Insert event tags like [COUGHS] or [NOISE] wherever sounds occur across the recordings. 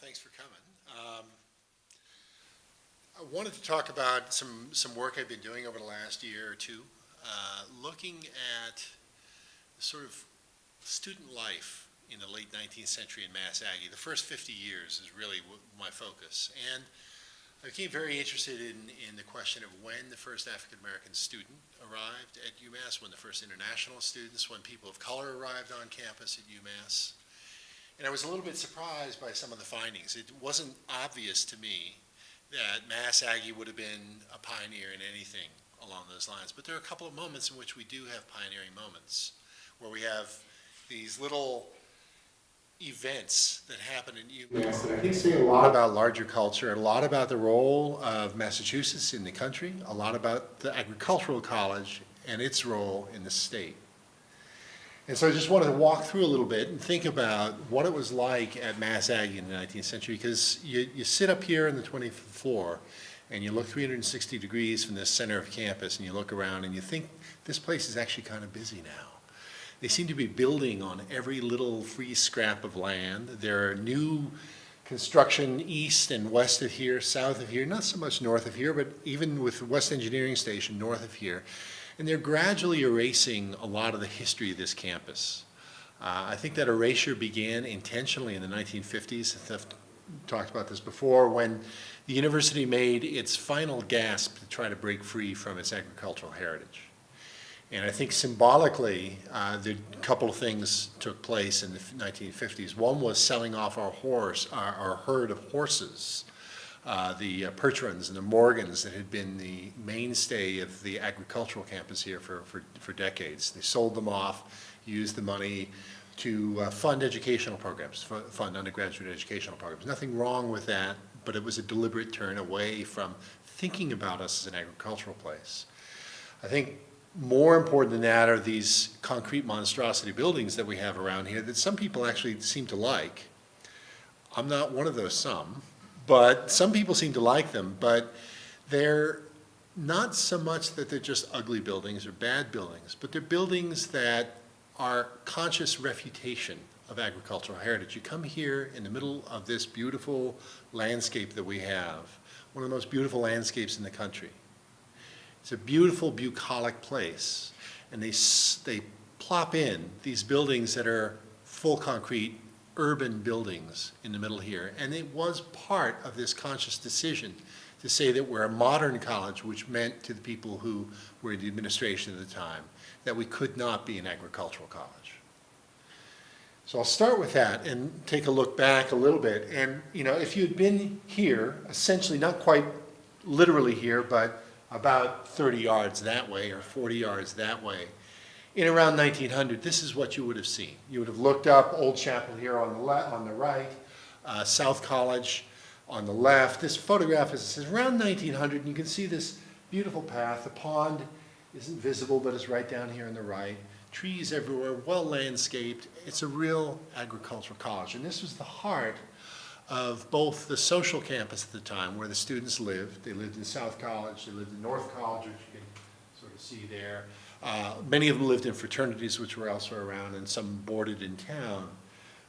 thanks for coming. Um, I wanted to talk about some, some work I've been doing over the last year or two, uh, looking at sort of student life in the late 19th century in Mass Aggie. The first 50 years is really my focus. And I became very interested in, in the question of when the first African-American student arrived at UMass, when the first international students, when people of color arrived on campus at UMass. And I was a little bit surprised by some of the findings. It wasn't obvious to me that Mass Aggie would have been a pioneer in anything along those lines. But there are a couple of moments in which we do have pioneering moments, where we have these little events that happen in UMass that I think say a lot about larger culture, a lot about the role of Massachusetts in the country, a lot about the agricultural college and its role in the state. And so I just wanted to walk through a little bit and think about what it was like at Mass Aggie in the 19th century, because you, you sit up here in the 25th floor and you look 360 degrees from the center of campus and you look around and you think this place is actually kind of busy now. They seem to be building on every little free scrap of land. There are new construction east and west of here, south of here, not so much north of here, but even with the West Engineering Station north of here. And they're gradually erasing a lot of the history of this campus. Uh, I think that erasure began intentionally in the 1950s. I've talked about this before, when the university made its final gasp to try to break free from its agricultural heritage. And I think symbolically, uh, the couple of things took place in the 1950s. One was selling off our horse, our, our herd of horses uh, the uh, and the Morgans that had been the mainstay of the agricultural campus here for, for, for decades. They sold them off, used the money to uh, fund educational programs, fund undergraduate educational programs. Nothing wrong with that, but it was a deliberate turn away from thinking about us as an agricultural place. I think more important than that are these concrete monstrosity buildings that we have around here that some people actually seem to like. I'm not one of those some. But some people seem to like them, but they're not so much that they're just ugly buildings or bad buildings, but they're buildings that are conscious refutation of agricultural heritage. You come here in the middle of this beautiful landscape that we have, one of the most beautiful landscapes in the country. It's a beautiful bucolic place, and they, they plop in these buildings that are full concrete urban buildings in the middle here. And it was part of this conscious decision to say that we're a modern college, which meant to the people who were in the administration at the time, that we could not be an agricultural college. So I'll start with that and take a look back a little bit. And, you know, if you'd been here, essentially not quite literally here, but about 30 yards that way or 40 yards that way, in around 1900, this is what you would have seen. You would have looked up Old Chapel here on the, on the right, uh, South College on the left. This photograph is, is around 1900, and you can see this beautiful path. The pond isn't visible, but it's right down here on the right. Trees everywhere, well landscaped. It's a real agricultural college. And this was the heart of both the social campus at the time, where the students lived. They lived in South College, they lived in North College, which you can sort of see there. Uh, many of them lived in fraternities which were elsewhere around and some boarded in town.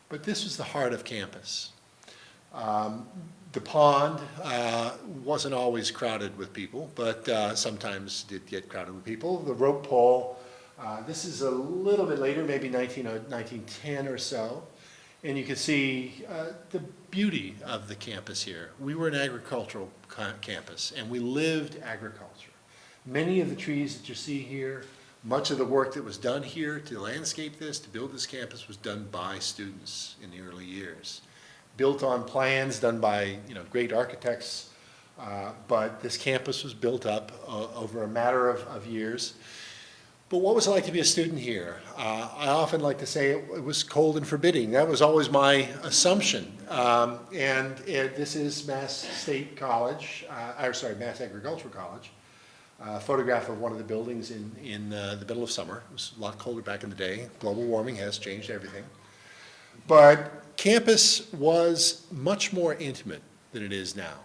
But this was the heart of campus. Um, the pond uh, wasn't always crowded with people, but uh, sometimes did get crowded with people. The rope pole, uh, this is a little bit later, maybe 19, 1910 uh, or so. And you can see the beauty of the campus here. We were an agricultural campus, and we lived agriculture. Many of the trees that you see here much of the work that was done here to landscape this, to build this campus, was done by students in the early years. Built on plans done by you know, great architects, uh, but this campus was built up uh, over a matter of, of, years. But what was it like to be a student here? Uh, I often like to say it, it, was cold and forbidding. That was always my assumption. Um, and this is Mass State College, uh, or sorry, Mass Agricultural College photograph of one of the buildings in, in uh, the middle of summer. It was a lot colder back in the day. Global warming has changed everything. But campus was much more intimate than it is now.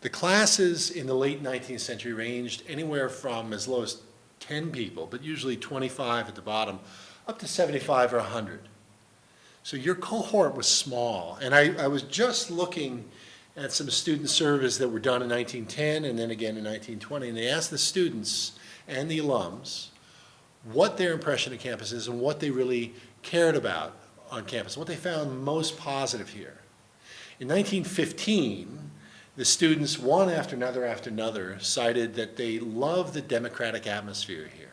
The classes in the late 19th century ranged anywhere from as low as 10 people, but usually 25 at the bottom, up to 75 or 100. So your cohort was small, and I, I was just looking at some student surveys that were done in 1910 and then again in 1920, and they asked the students and the alums what their impression of campus is and what they really cared about on campus, what they found most positive here. In 1915, the students, one after another after another, cited that they love the democratic atmosphere here.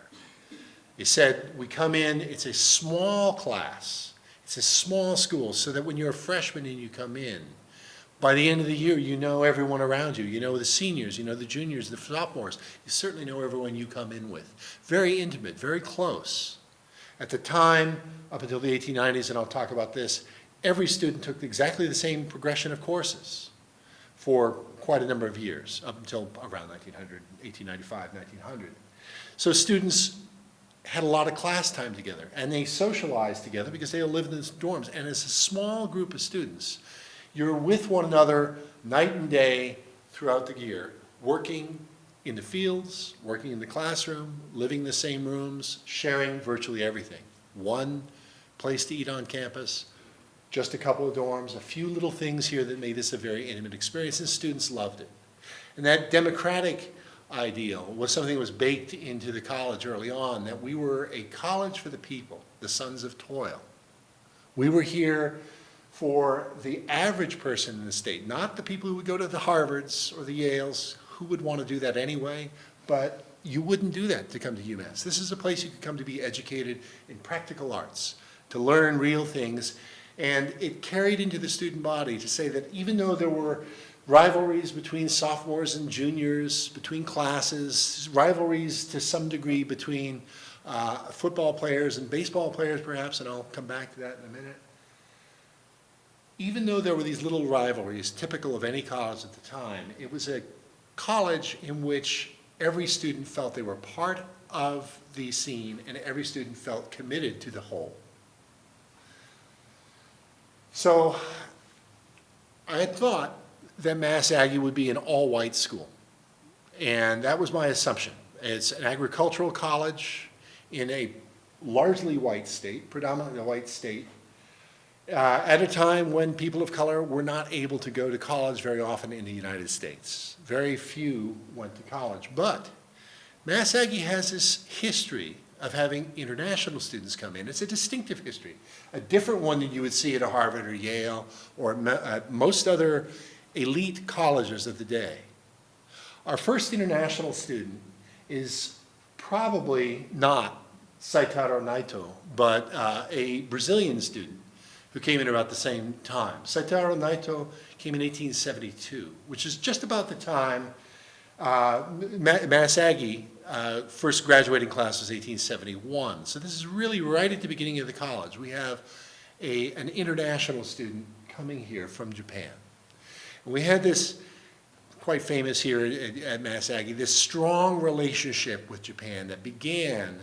They said, we come in, it's a small class, it's a small school, so that when you're a freshman and you come in, by the end of the year, you know everyone around you. You know the seniors, you know the juniors, the sophomores. You certainly know everyone you come in with. Very intimate, very close. At the time, up until the 1890s, and I'll talk about this, every student took exactly the same progression of courses for quite a number of years, up until around 1900, 1895, 1900. So students had a lot of class time together, and they socialized together because they all lived in dorms. And as a small group of students, you're with one another night and day throughout the year, working in the fields, working in the classroom, living in the same rooms, sharing virtually everything. One place to eat on campus, just a couple of dorms, a few little things here that made this a very intimate experience, and students loved it. And that democratic ideal was something that was baked into the college early on, that we were a college for the people, the sons of toil. We were here for the average person in the state, not the people who would go to the Harvards or the Yales, who would want to do that anyway, but you wouldn't do that to come to UMass. This is a place you could come to be educated in practical arts, to learn real things, and it carried into the student body to say that even though there were rivalries between sophomores and juniors, between classes, rivalries to some degree between uh, football players and baseball players perhaps, and I'll come back to that in a minute. Even though there were these little rivalries typical of any college at the time, it was a college in which every student felt they were part of the scene and every student felt committed to the whole. So I had thought that Mass Aggie would be an all-white school. And that was my assumption. It's an agricultural college in a largely white state, predominantly a white state, uh, at a time when people of color were not able to go to college very often in the United States. Very few went to college. But Mass Aggie has this history of having international students come in. It's a distinctive history, a different one than you would see at a Harvard or Yale or most other elite colleges of the day. Our first international student is probably not Saitaro Naito, but uh, a Brazilian student who came in about the same time. Saitaro Naito came in 1872, which is just about the time uh, Mass Aggie uh, first graduating class was 1871. So this is really right at the beginning of the college. We have a, an international student coming here from Japan. And we had this quite famous here at, at Mass Aggie, this strong relationship with Japan that began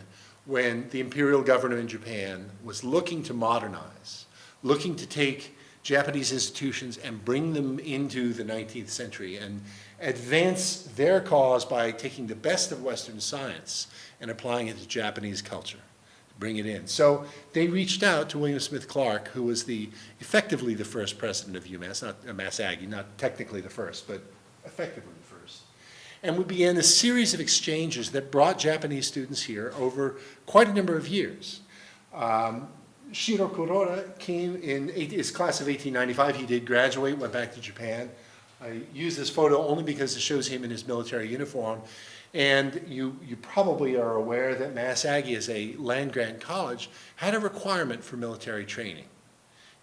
when the imperial government in Japan was looking to modernize, looking to take Japanese institutions and bring them into the 19th century and advance their cause by taking the best of Western science and applying it to Japanese culture, bring it in. So they reached out to William Smith Clark, who was the effectively the first president of UMass, not uh, Mass Aggie, not technically the first, but effectively the first. And we began a series of exchanges that brought Japanese students here over quite a number of years. Um, Shiro Kuroda came in his class of 1895. He did graduate, went back to Japan. I use this photo only because it shows him in his military uniform. And you, you probably are aware that Mass Aggie, as a land-grant college, had a requirement for military training.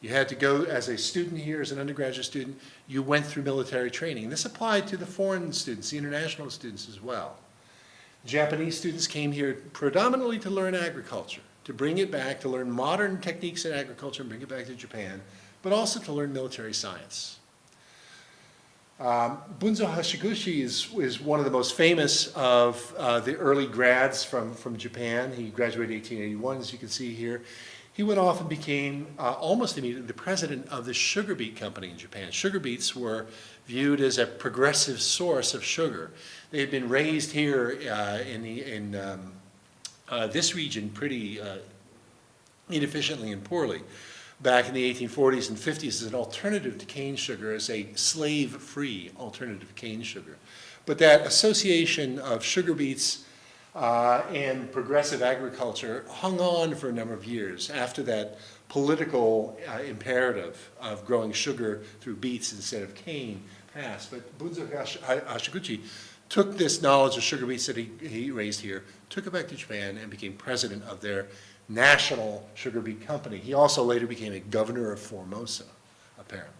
You had to go as a student here, as an undergraduate student, you went through military training. This applied to the foreign students, the international students as well. Japanese students came here predominantly to learn agriculture, to bring it back, to learn modern techniques in agriculture and bring it back to Japan, but also to learn military science. Um, Bunzo Hashiguchi is, is one of the most famous of uh, the early grads from, from Japan. He graduated in 1881, as you can see here. He went off and became uh, almost immediately the president of the sugar beet company in Japan. Sugar beets were viewed as a progressive source of sugar. They had been raised here uh, in, the, in um, uh, this region pretty uh, inefficiently and poorly. back in the 1840s and 50s as an alternative to cane sugar, as a slave-free alternative to cane sugar. But that association of sugar beets uh, and progressive agriculture hung on for a number of years after that political uh, imperative of growing sugar through beets instead of cane passed. But Bunzo Hashiguchi took this knowledge of sugar beets that he, he raised here, took it back to Japan, and became president of their national sugar beet company. He also later became a governor of Formosa, apparently.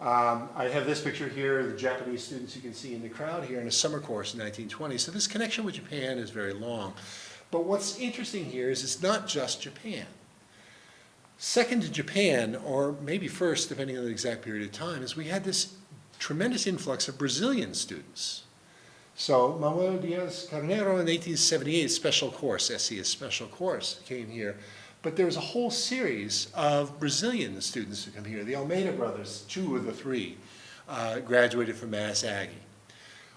Um, I have this picture here, the Japanese students you can see in the crowd here in a summer course in 1920. So this connection with Japan is very long. But what's interesting here is it's not just Japan. Second to Japan, or maybe first, depending on the exact period of time, is we had this tremendous influx of Brazilian students. So Manuel Diaz Carneiro in 1878, special course, SC, special course, came here. But there was a whole series of Brazilian students who come here. The Almeida brothers, two of the three, uh, graduated from Mass Aggie.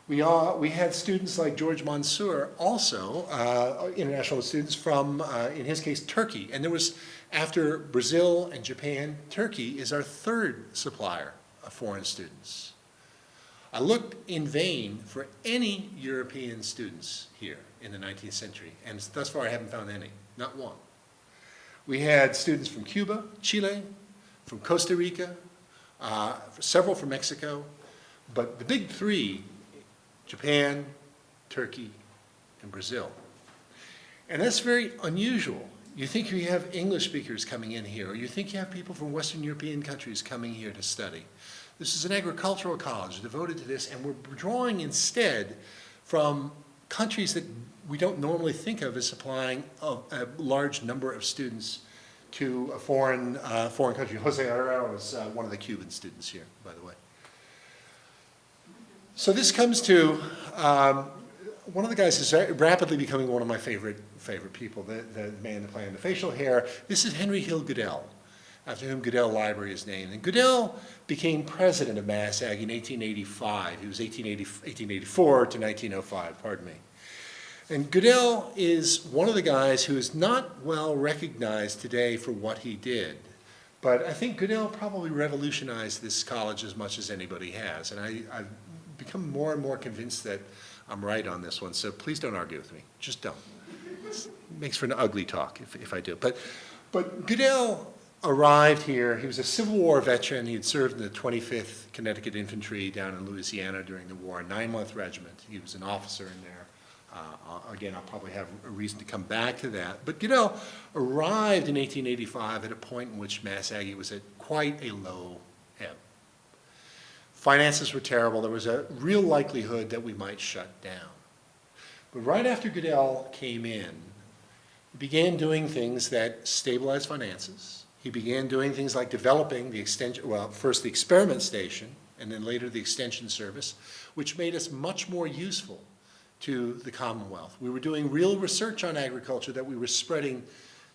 We, all, we had students like George Mansour, also uh, international students from, uh, in his case, Turkey. And there was, after Brazil and Japan, Turkey is our third supplier of foreign students. I looked in vain for any European students here in the 19th century, and thus far I haven't found any, not one. We had students from Cuba, Chile, from Costa Rica, uh, several from Mexico, but the big three, Japan, Turkey, and Brazil. And that's very unusual. You think you have English speakers coming in here, or you think you have people from Western European countries coming here to study. This is an agricultural college devoted to this, and we're drawing instead from countries that we don't normally think of as supplying a, a large number of students to a foreign, uh, foreign country. Jose Herrera was uh, one of the Cuban students here, by the way. So this comes to um, one of the guys is rapidly becoming one of my favorite favorite people, the, the man, the plan, the facial hair. This is Henry Hill Goodell, after whom Goodell Library is named. And Goodell became president of Mass Ag in 1885. He was 1880, 1884 to 1905, pardon me. And Goodell is one of the guys who is not well recognized today for what he did. But I think Goodell probably revolutionized this college as much as anybody has. And I, I've become more and more convinced that I'm right on this one. So please don't argue with me. Just don't. It makes for an ugly talk if, if I do. But, but Goodell arrived here. He was a Civil War veteran. He had served in the 25th Connecticut Infantry down in Louisiana during the war, a nine-month regiment. He was an officer in there. Uh, again, I'll probably have a reason to come back to that. But Goodell arrived in 1885 at a point in which Mass Aggie was at quite a low ebb. Finances were terrible. There was a real likelihood that we might shut down. But right after Goodell came in, he began doing things that stabilized finances. He began doing things like developing the extension, well, first the experiment station, and then later the extension service, which made us much more useful to the Commonwealth. We were doing real research on agriculture that we were spreading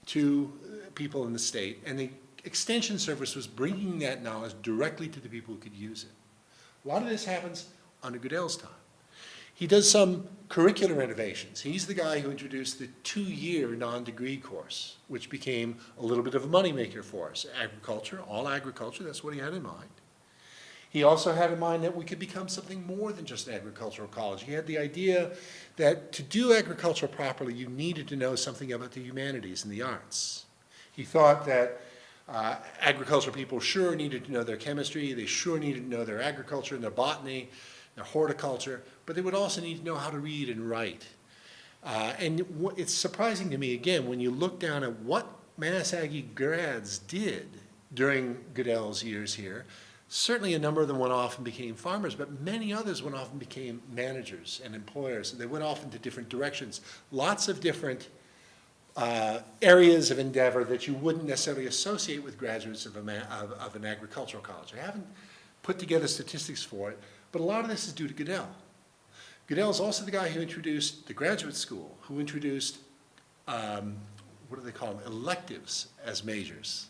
to uh, people in the state, and the Extension Service was bringing that knowledge directly to the people who could use it. A lot of this happens under Goodell's time. He does some curricular innovations. He's the guy who introduced the two-year non-degree course, which became a little bit of a moneymaker for us. Agriculture, all agriculture, that's what he had in mind. He also had in mind that we could become something more than just an agricultural college. He had the idea that to do agriculture properly, you needed to know something about the humanities and the arts. He thought that uh, agricultural people sure needed to know their chemistry, they sure needed to know their agriculture and their botany, their horticulture, but they would also need to know how to read and write. Uh, and it's surprising to me, again, when you look down at what Mass Aggie grads did during Goodell's years here, Certainly a number of them went off and became farmers, but many others went off and became managers and employers. They went off into different directions. Lots of different uh, areas of endeavor that you wouldn't necessarily associate with graduates of, of, of, an agricultural college. I haven't put together statistics for it, but a lot of this is due to Goodell. Goodell is also the guy who introduced the graduate school, who introduced, um, what do they call them, electives as majors.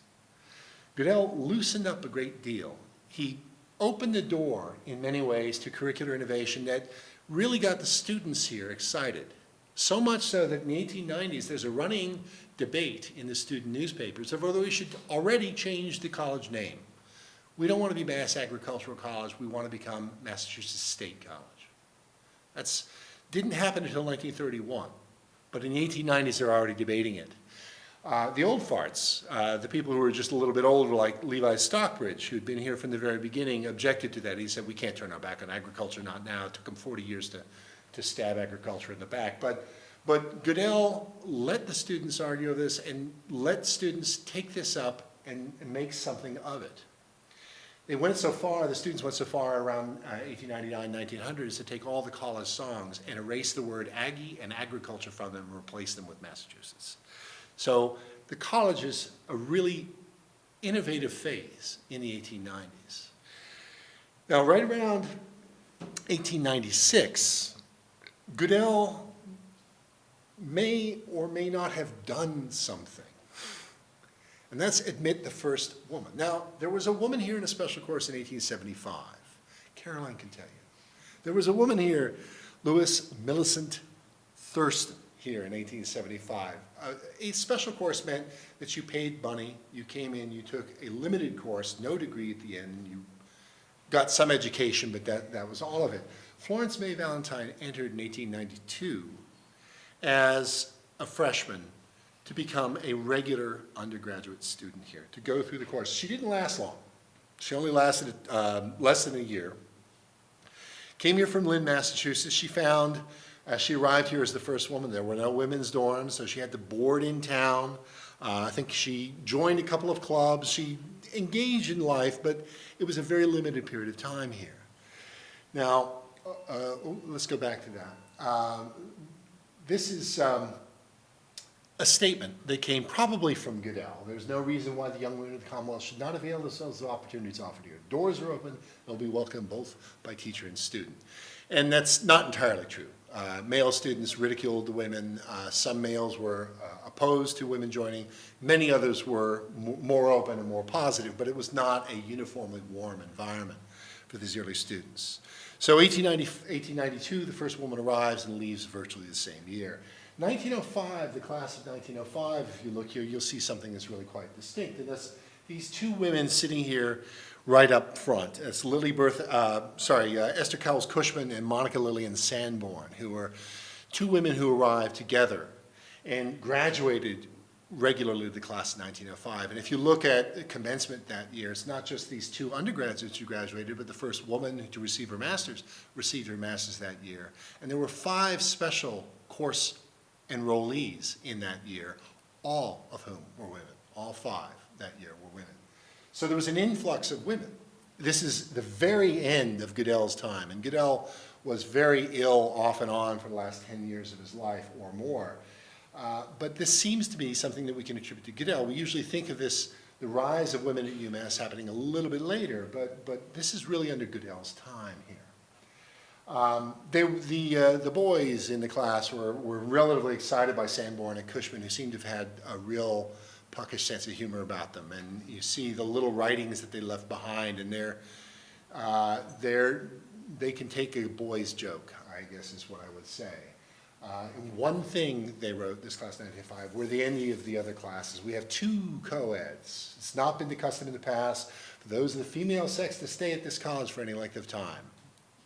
Goodell loosened up a great deal he opened the door in many ways to curricular innovation that really got the students here excited. So much so that in the 1890s, there's a running debate in the student newspapers of whether we should already change the college name. We don't want to be Mass Agricultural College, we want to become Massachusetts State College. That's, didn't happen until 1931, but in the 1890s, they're already debating it. Uh, the old farts, uh, the people who were just a little bit older, like Levi Stockbridge, who'd been here from the very beginning, objected to that. He said, we can't turn our back on agriculture, not now. It took him 40 years to, to stab agriculture in the back. But, but Goodell let the students argue this and let students take this up and, and make something of it. They went so far, the students went so far around uh, 1899, 1900 as to take all the college songs and erase the word Aggie and agriculture from them and replace them with Massachusetts. So the college is a really innovative phase in the 1890s. Now, right around 1896, Goodell may or may not have done something. And that's admit the first woman. Now, there was a woman here in a special course in 1875. Caroline can tell you. There was a woman here, Louis Millicent Thurston, here in 1875. Uh, a special course meant that you paid money, you came in, you took a limited course, no degree at the end, you got some education, but that, that was all of it. Florence May Valentine entered in 1892 as a freshman to become a regular undergraduate student here, to go through the course. She didn't last long. She only lasted um, less than a year. Came here from Lynn, Massachusetts. She found, as she arrived here as the first woman, there were no women's dorms, so she had to board in town. Uh, I think she joined a couple of clubs. She engaged in life, but it was a very limited period of time here. Now, uh, uh, let's go back to that. Um, this is um, a statement that came probably from Goodell. There's no reason why the young women of the Commonwealth should not avail themselves of opportunities offered here. Doors are open, they'll be welcomed both by teacher and student. And that's not entirely true. Uh, male students ridiculed the women. Uh, some males were uh, opposed to women joining. Many others were more open and more positive, but it was not a uniformly warm environment for these early students. So 1890, 1892, the first woman arrives and leaves virtually the same year. 1905, the class of 1905, if you look here, you'll see something that's really quite distinct. And that's these two women sitting here right up front. It's Lily Bertha, uh, sorry, uh, Esther Cowles Cushman and Monica Lillian Sanborn, who were two women who arrived together and graduated regularly the class of 1905. And if you look at the commencement that year, it's not just these two undergraduates who graduated, but the first woman to receive her master's received her master's that year. And there were five special course enrollees in that year, all of whom were women. All five that year were women. So there was an influx of women. This is the very end of Goodell's time, and Goodell was very ill off and on for the last 10 years of his life or more. Uh, but this seems to be something that we can attribute to Goodell. We usually think of this, the rise of women at UMass happening a little bit later, but, but this is really under Goodell's time here. Um, they, the, uh, the boys in the class were, were relatively excited by Sanborn and Cushman, who seemed to have had a real puckish sense of humor about them. And you see the little writings that they left behind, and they're, uh, they're, they can take a boy's joke, I guess is what I would say. Uh, one thing they wrote, this class 95, we're the envy of the other classes. We have two co-eds. It's not been the custom in the past for those of the female sex to stay at this college for any length of time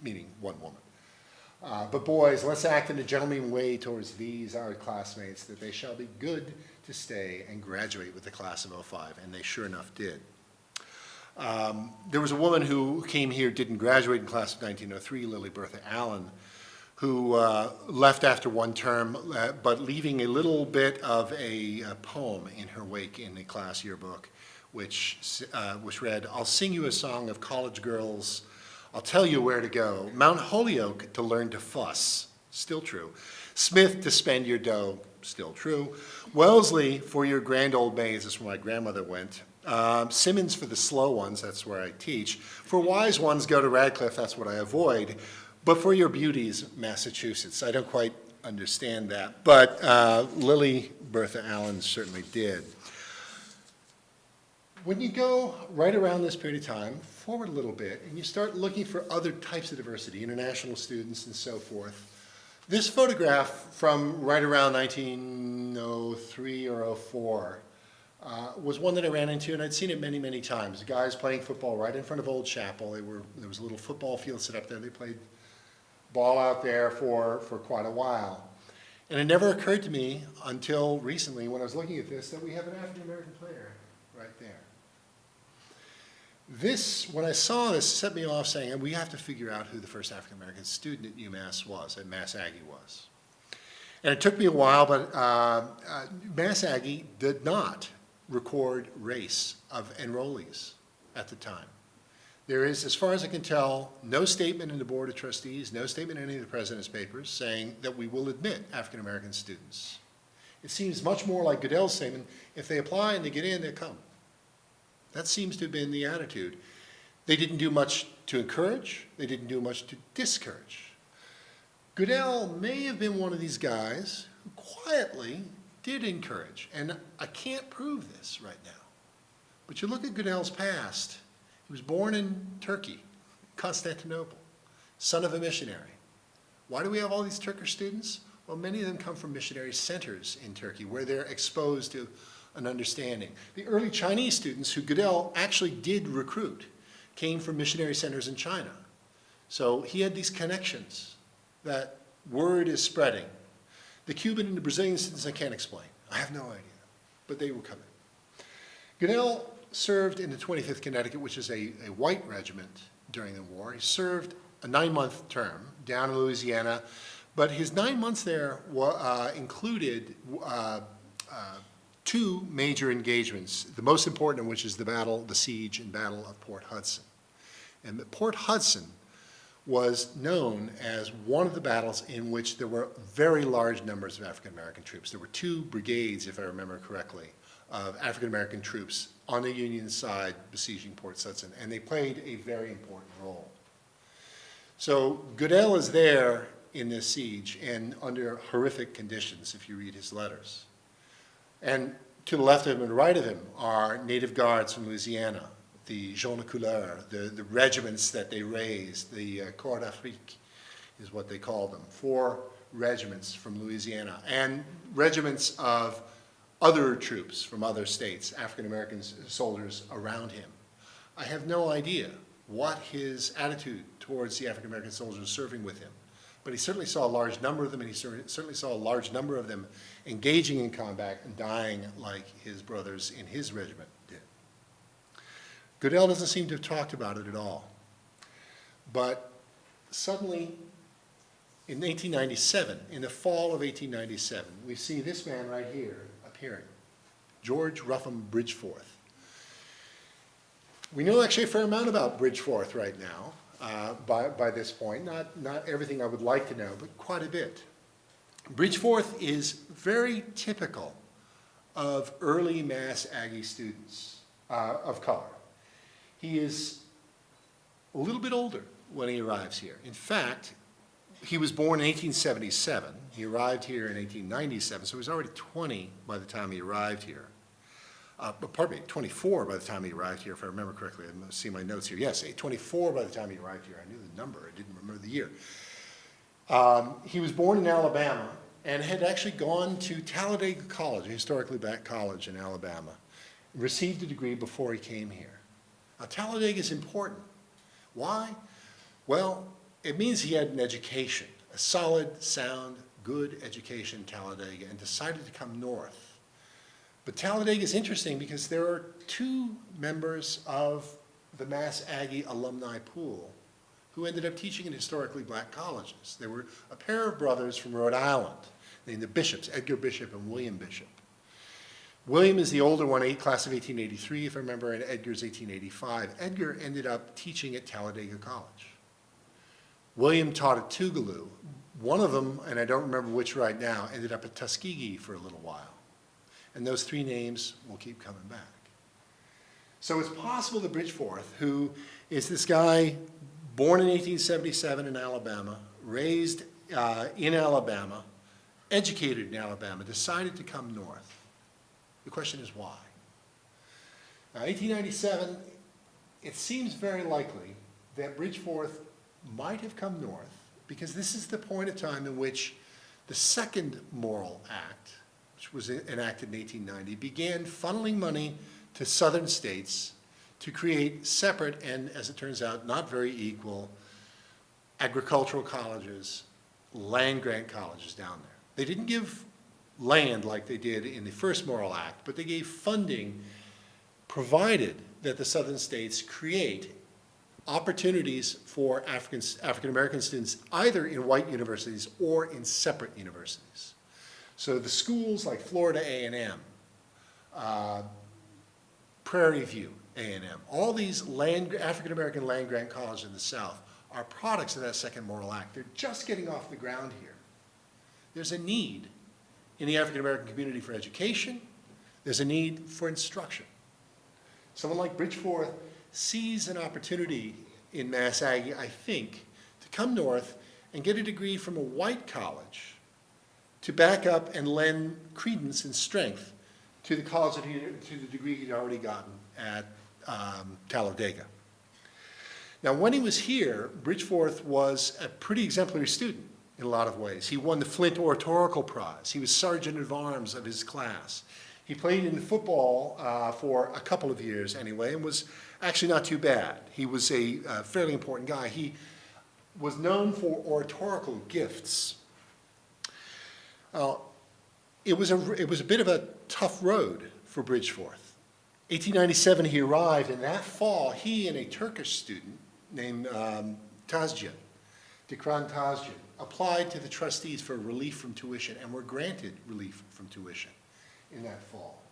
meaning one woman. Uh, but boys, let's act in a gentlemanly way towards these, our classmates, that they shall be good to stay and graduate with the class of 05, and they sure enough did. Um, there was a woman who came here, didn't graduate in class of 1903, Lily Bertha Allen, who uh, left after one term, uh, but leaving a little bit of a, a, poem in her wake in the class yearbook, which, uh, which read, I'll sing you a song of college girls I'll tell you where to go. Mount Holyoke to learn to fuss, still true. Smith to spend your dough, still true. Wellesley for your grand old maids, that's where my grandmother went. Um, Simmons for the slow ones, that's where I teach. For wise ones, go to Radcliffe, that's what I avoid. But for your beauties, Massachusetts. I don't quite understand that, but uh, Lily Bertha Allen certainly did. When you go right around this period of time, forward a little bit, and you start looking for other types of diversity, international students and so forth, This photograph from right around 1903 or 04 uh, was one that I ran into, and I'd seen it many, many times. Guys playing football right in front of Old Chapel. They were, there was a little football field set up there. They played ball out there for, for quite a while. And it never occurred to me until recently when I was looking at this that we have an African-American player. This, when I saw this, set me off saying, we have to figure out who the first African-American student at UMass was, at Mass Aggie was. And it took me a while, but uh, uh, Mass Aggie did not record race of enrollees at the time. There is, as far as I can tell, no statement in the Board of Trustees, no statement in any of the President's papers saying that we will admit African-American students. It seems much more like Goodell's statement, if they apply and they get in, they come. That seems to have been the attitude. They didn't do much to encourage, they didn't do much to discourage. Goodell may have been one of these guys who quietly did encourage, and I can't prove this right now. But you look at Goodell's past, he was born in Turkey, Constantinople, son of a missionary. Why do we have all these Turkish students? Well, many of them come from missionary centers in Turkey where they're exposed to an understanding. The early Chinese students who Goodell actually did recruit came from missionary centers in China. So he had these connections that word is spreading. The Cuban and the Brazilian students I can't explain. I have no idea, but they were coming. Goodell served in the 25th Connecticut, which is a, a white regiment during the war. He served a nine-month term down in Louisiana, but his nine months there uh, included uh, uh, two major engagements, the most important of which is the battle, the siege and battle of Port Hudson. And Port Hudson was known as one of the battles in which there were very large numbers of African-American troops. There were two brigades, if I remember correctly, of African-American troops on the Union side besieging Port Hudson, and they played a very important role. So Goodell is there in this siege and under horrific conditions, if you read his letters. And to the left of him and right of him are native guards from Louisiana, the gens de couleur, the, the regiments that they raised, the uh, Corps d'Afrique is what they call them, four regiments from Louisiana, and regiments of other troops from other states, African-American soldiers around him. I have no idea what his attitude towards the African-American soldiers serving with him, but he certainly saw a large number of them, and he certainly saw a large number of them engaging in combat and dying like his brothers in his regiment did. Goodell doesn't seem to have talked about it at all. But suddenly, in 1897, in the fall of 1897, we see this man right here appearing, George Ruffin Bridgeforth. We know actually a fair amount about Bridgeforth right now uh, by, by this point. Not, not everything I would like to know, but quite a bit. Bridgeforth is very typical of early Mass Aggie students uh, of color. He is a little bit older when he arrives here. In fact, he was born in 1877. He arrived here in 1897, so he was already 20 by the time he arrived here. Uh, pardon me, 24 by the time he arrived here, if I remember correctly. I'm see my notes here. Yes, 24 by the time he arrived here. I knew the number, I didn't remember the year. Um, he was born in Alabama and had actually gone to Talladega College, a historically black college in Alabama, received a degree before he came here. Now, Talladega is important. Why? Well, it means he had an education, a solid, sound, good education in Talladega, and decided to come north. But Talladega is interesting because there are two members of the Mass Aggie alumni pool who ended up teaching in historically black colleges. They were a pair of brothers from Rhode Island named the Bishops, Edgar Bishop and William Bishop. William is the older one, eight, class of 1883, if I remember, and Edgar's 1885. Edgar ended up teaching at Talladega College. William taught at Tougaloo. One of them, and I don't remember which right now, ended up at Tuskegee for a little while. And those three names will keep coming back. So it's possible that Bridgeforth, who is this guy born in 1877 in Alabama, raised uh, in Alabama, educated in Alabama, decided to come north. The question is why? Now, 1897, it seems very likely that Bridgeforth might have come north because this is the point of time in which the second Morrill Act, which was enacted in 1890, began funneling money to southern states to create separate and, as it turns out, not very equal agricultural colleges, land grant colleges down there. They didn't give land like they did in the first Morrill Act, but they gave funding provided that the southern states create opportunities for African, African-American students either in white universities or in separate universities. So the schools like Florida A&M, uh, Prairie View A&M, all these land, African-American land grant colleges in the South are products of that second Morrill Act. They're just getting off the ground here. There's a need in the African-American community for education. There's a need for instruction. Someone like Bridgeforth sees an opportunity in Mass Aggie, I think, to come north and get a degree from a white college to back up and lend credence and strength to the college to the degree he'd already gotten at um, Talladega. Now, when he was here, Bridgeforth was a pretty exemplary student in a lot of ways. He won the Flint Oratorical Prize. He was sergeant at arms of his class. He played in football uh, for a couple of years anyway and was actually not too bad. He was a uh, fairly important guy. He was known for oratorical gifts. Uh, it, was a, it was a bit of a tough road for Bridgeforth. 1897 he arrived and that fall he and a Turkish student named um, Tazcan, Dikran Tazcan, applied to the trustees for relief from tuition and were granted relief from tuition in that fall.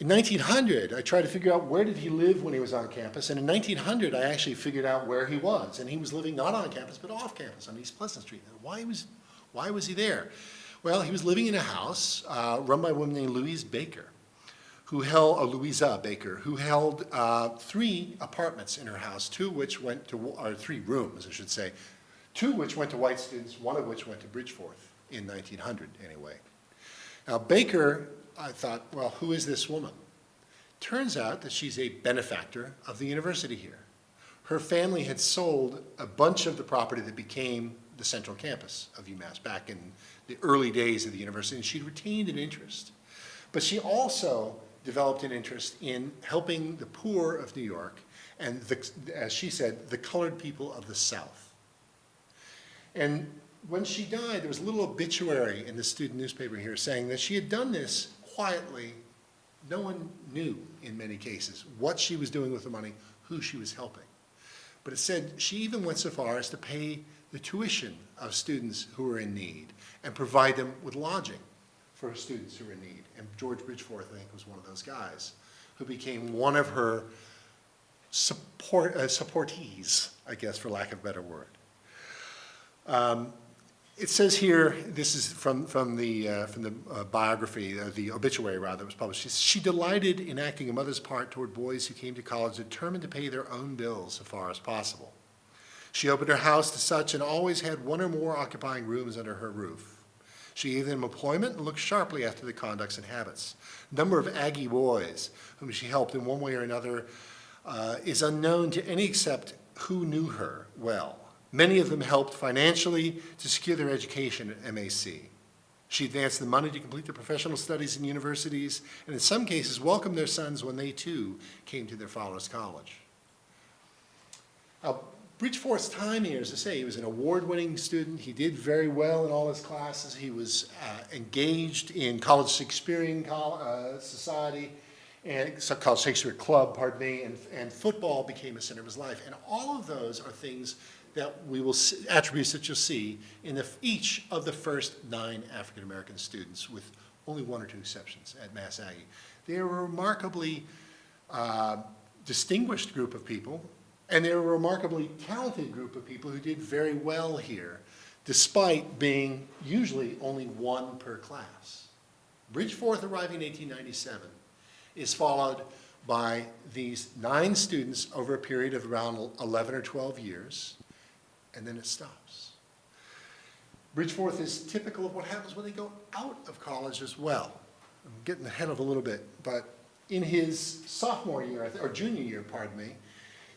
In 1900, I tried to figure out where did he live when he was on campus, and in 1900, I actually figured out where he was, and he was living not on campus, but off campus on East Pleasant Street. Why was, why was he there? Well, he was living in a house uh, run by a woman named Louise Baker, who held, uh, Louisa Baker, who held uh, three apartments in her house, two which went to, or three rooms, I should say, two which went to white students, one of which went to Bridgeforth in 1900 anyway. Now Baker, I thought, well, who is this woman? Turns out that she's a benefactor of the university here. Her family had sold a bunch of the property that became the central campus of UMass back in the early days of the university, and she'd retained an interest. But she also developed an interest in helping the poor of New York and, the, as she said, the colored people of the South. And when she died, there was a little obituary in the student newspaper here saying that she had done this quietly. No one knew, in many cases, what she was doing with the money, who she was helping. But it said she even went so far as to pay the tuition of students who were in need and provide them with lodging for students who were in need. And George Bridgeforth, I think, was one of those guys who became one of her support, uh, supportees, I guess, for lack of a better word. Um, it says here, this is from, from the, uh, from the uh, biography, uh, the obituary rather, that was published. She, she delighted in acting a mother's part toward boys who came to college determined to pay their own bills so far as possible. She opened her house to such and always had one or more occupying rooms under her roof. She gave them employment and looked sharply after their conducts and habits. Number of Aggie boys whom she helped in one way or another uh, is unknown to any except who knew her well. Many of them helped financially to secure their education at MAC. She advanced the money to complete their professional studies in universities, and in some cases welcomed their sons when they too came to their father's college. Now, Bridgeforth's time here, as I say, he was an award-winning student. He did very well in all his classes. He was uh, engaged in College Shakespearean uh, Society and so College Shakespeare Club, pardon me, and, and football became a center of his life. And all of those are things that we will see, attributes that you'll see in the, each of the first nine African American students, with only one or two exceptions at Mass Aggie. They are a remarkably uh, distinguished group of people, and they're a remarkably talented group of people who did very well here, despite being usually only one per class. Bridgeforth arriving in 1897 is followed by these nine students over a period of around 11 or 12 years and then it stops. Bridgeforth is typical of what happens when they go out of college as well. I'm getting ahead of a little bit, but in his sophomore year, or junior year, pardon me,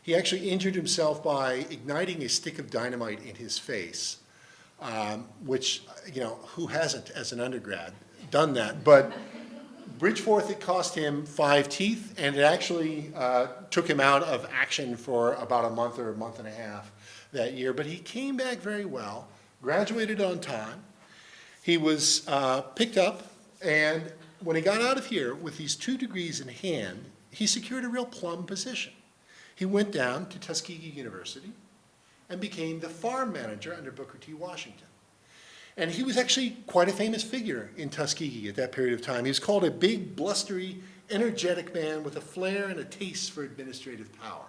He actually injured himself by igniting a stick of dynamite in his face, um, which, you know, who hasn't as an undergrad done that? But Bridgeforth, it cost him five teeth, and it actually uh, took him out of action for about a month or a month and a half that year. But he came back very well, graduated on time. He was uh, picked up, and when he got out of here with these two degrees in hand, he secured a real plum position. He went down to Tuskegee University and became the farm manager under Booker T. Washington. And he was actually quite a famous figure in Tuskegee at that period of time. He was called a big, blustery, energetic man with a flair and a taste for administrative power.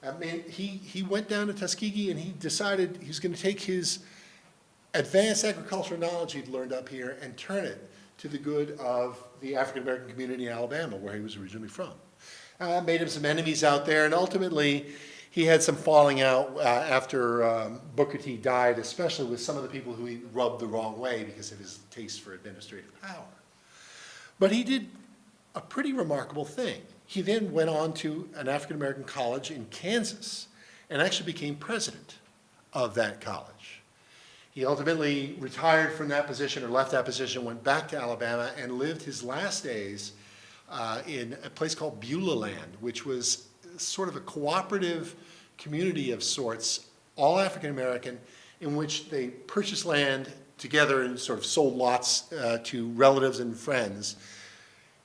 I mean, he, he went down to Tuskegee and he decided he was going to take his advanced agricultural knowledge he'd learned up here and turn it to the good of the African-American community in Alabama, where he was originally from. Uh, made him some enemies out there, and ultimately he had some falling out uh, after um, Booker T died, especially with some of the people who he rubbed the wrong way because of his taste for administrative power. But he did a pretty remarkable thing. He then went on to an African-American college in Kansas and actually became president of that college. He ultimately retired from that position or left that position, went back to Alabama and lived his last days uh, in a place called Beulah Land, which was sort of a cooperative community of sorts, all African American, in which they purchased land together and sort of sold lots uh, to relatives and friends.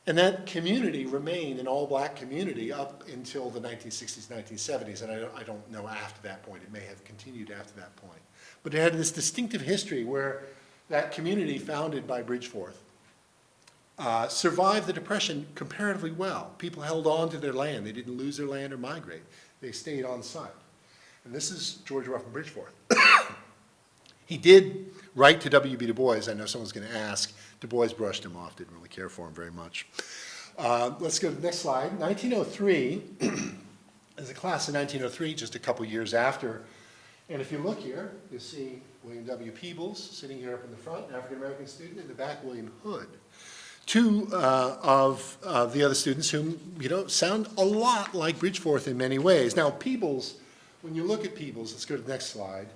And that community remained an all-black community up until the 1960s, 1970s, and I I don't know after that point. It may have continued after that point. But it had this distinctive history where that community founded by Bridgeforth uh, survived the Depression comparatively well. People held on to their land. They didn't lose their land or migrate. They stayed on site. And this is George Ruffin Bridgeforth. [COUGHS] he did write to W.B. Du Bois. I know someone's going to ask. Du Bois brushed him off, didn't really care for him very much. Uh, let's go to the next slide. 1903, as [COUGHS] a class of 1903, just a couple years after. And if you look here, you see William W. Peebles sitting here up in the front, an African-American student. In the back, William Hood two uh, of uh, the other students whom, you know, sound a lot like Bridgeforth in many ways. Now, Peebles, when you look at Peebles, let's go to the next slide,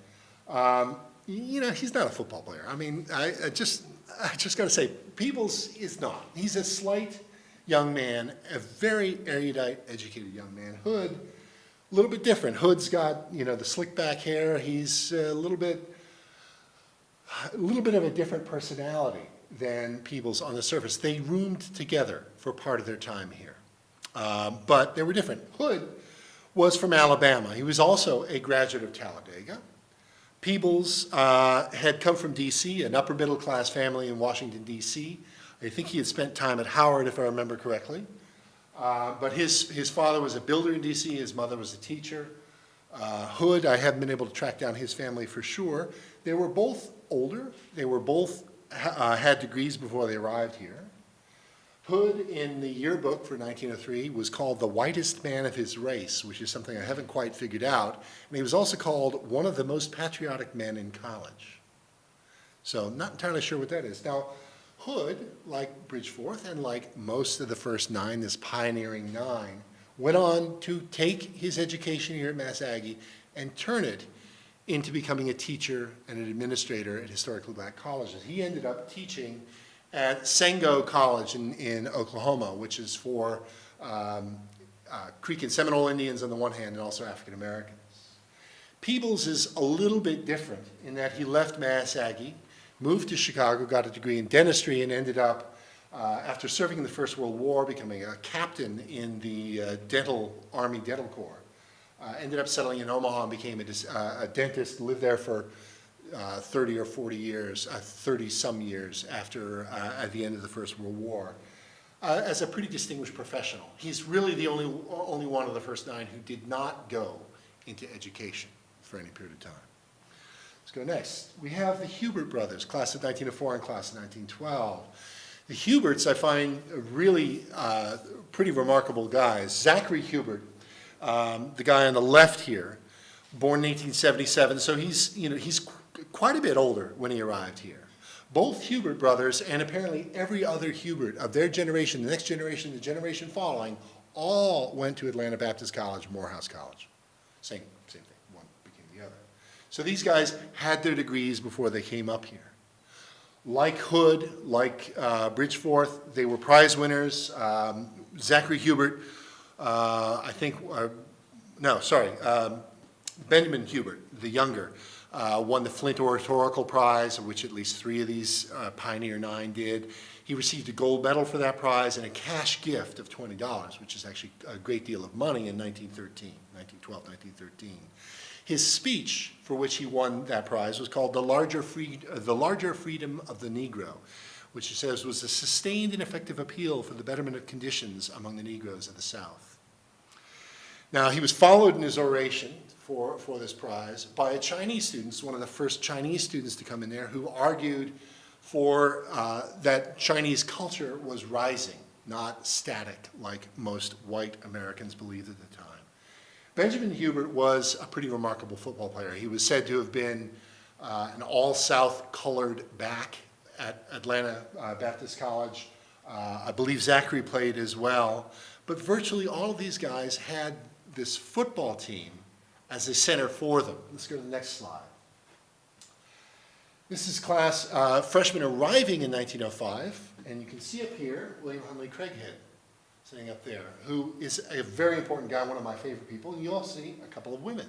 um, you know, he's not a football player. I mean, I, I just, I just got to say, Peebles is not. He's a slight young man, a very erudite, educated young man. Hood, a little bit different. Hood's got, you know, the slick back hair. He's a little bit, a little bit of a different personality than Peebles on the surface. They roomed together for part of their time here, um, but they were different. Hood was from Alabama. He was also a graduate of Talladega. Peebles uh, had come from D.C., an upper middle class family in Washington, D.C. I think he had spent time at Howard, if I remember correctly. Uh, but his, his father was a builder in D.C., his mother was a teacher. Uh, Hood, I haven't been able to track down his family for sure. They were both older. They were both uh, had degrees before they arrived here. Hood, in the yearbook for 1903, was called the whitest man of his race, which is something I haven't quite figured out. And he was also called one of the most patriotic men in college. So not entirely sure what that is. Now, Hood, like Bridgeforth and like most of the first nine, this pioneering nine, went on to take his education here at Mass Aggie and turn it into becoming a teacher and an administrator at historically black colleges. He ended up teaching at Sengo College in, in Oklahoma, which is for um, uh, Creek and Seminole Indians on the one hand and also African Americans. Peebles is a little bit different in that he left Mass Aggie, moved to Chicago, got a degree in dentistry, and ended up, uh, after serving in the First World War, becoming a captain in the uh, dental, Army Dental Corps. Uh, ended up settling in Omaha and became a, uh, a dentist, lived there for uh, 30 or 40 years, 30 some years after, at the end of the First World War. Uh, as a pretty distinguished professional. He's really the only, only one of the first nine who did not go into education for any period of time. Let's go next. We have the Hubert brothers, class of 1904 and class of 1912. The Huberts I find really uh, pretty remarkable guys. Zachary Hubert um, the guy on the left here, born in 1877, so he's, you know, he's qu quite a bit older when he arrived here. Both Hubert brothers, and apparently every other Hubert of their generation, the next generation, the generation following, all went to Atlanta Baptist College, Morehouse College. Same, same thing, one became the other. So these guys had their degrees before they came up here. Like Hood, like uh, Bridgeforth, they were prize winners. Um, Zachary Hubert, uh, I think, uh, no, sorry, um, Benjamin Hubert, the younger, uh, won the Flint Oratorical Prize, which at least three of these uh, Pioneer Nine did. He received a gold medal for that prize and a cash gift of $20, which is actually a great deal of money in 1913, 1912, 1913. His speech for which he won that prize was called The Larger, Free, uh, the Larger Freedom of the Negro, which he says was a sustained and effective appeal for the betterment of conditions among the Negroes of the South. Now, he was followed in his oration for, for this prize by a Chinese student, one of the first Chinese students to come in there, who argued for uh, that Chinese culture was rising, not static like most white Americans believed at the time. Benjamin Hubert was a pretty remarkable football player. He was said to have been uh, an all-South colored back at Atlanta uh, Baptist College. Uh, I believe Zachary played as well. But virtually all of these guys had this football team as a center for them. Let's go to the next slide. This is class uh, freshmen arriving in 1905, and you can see up here William Hunley Craighead sitting up there, who is a very important guy, one of my favorite people. And you also see a couple of women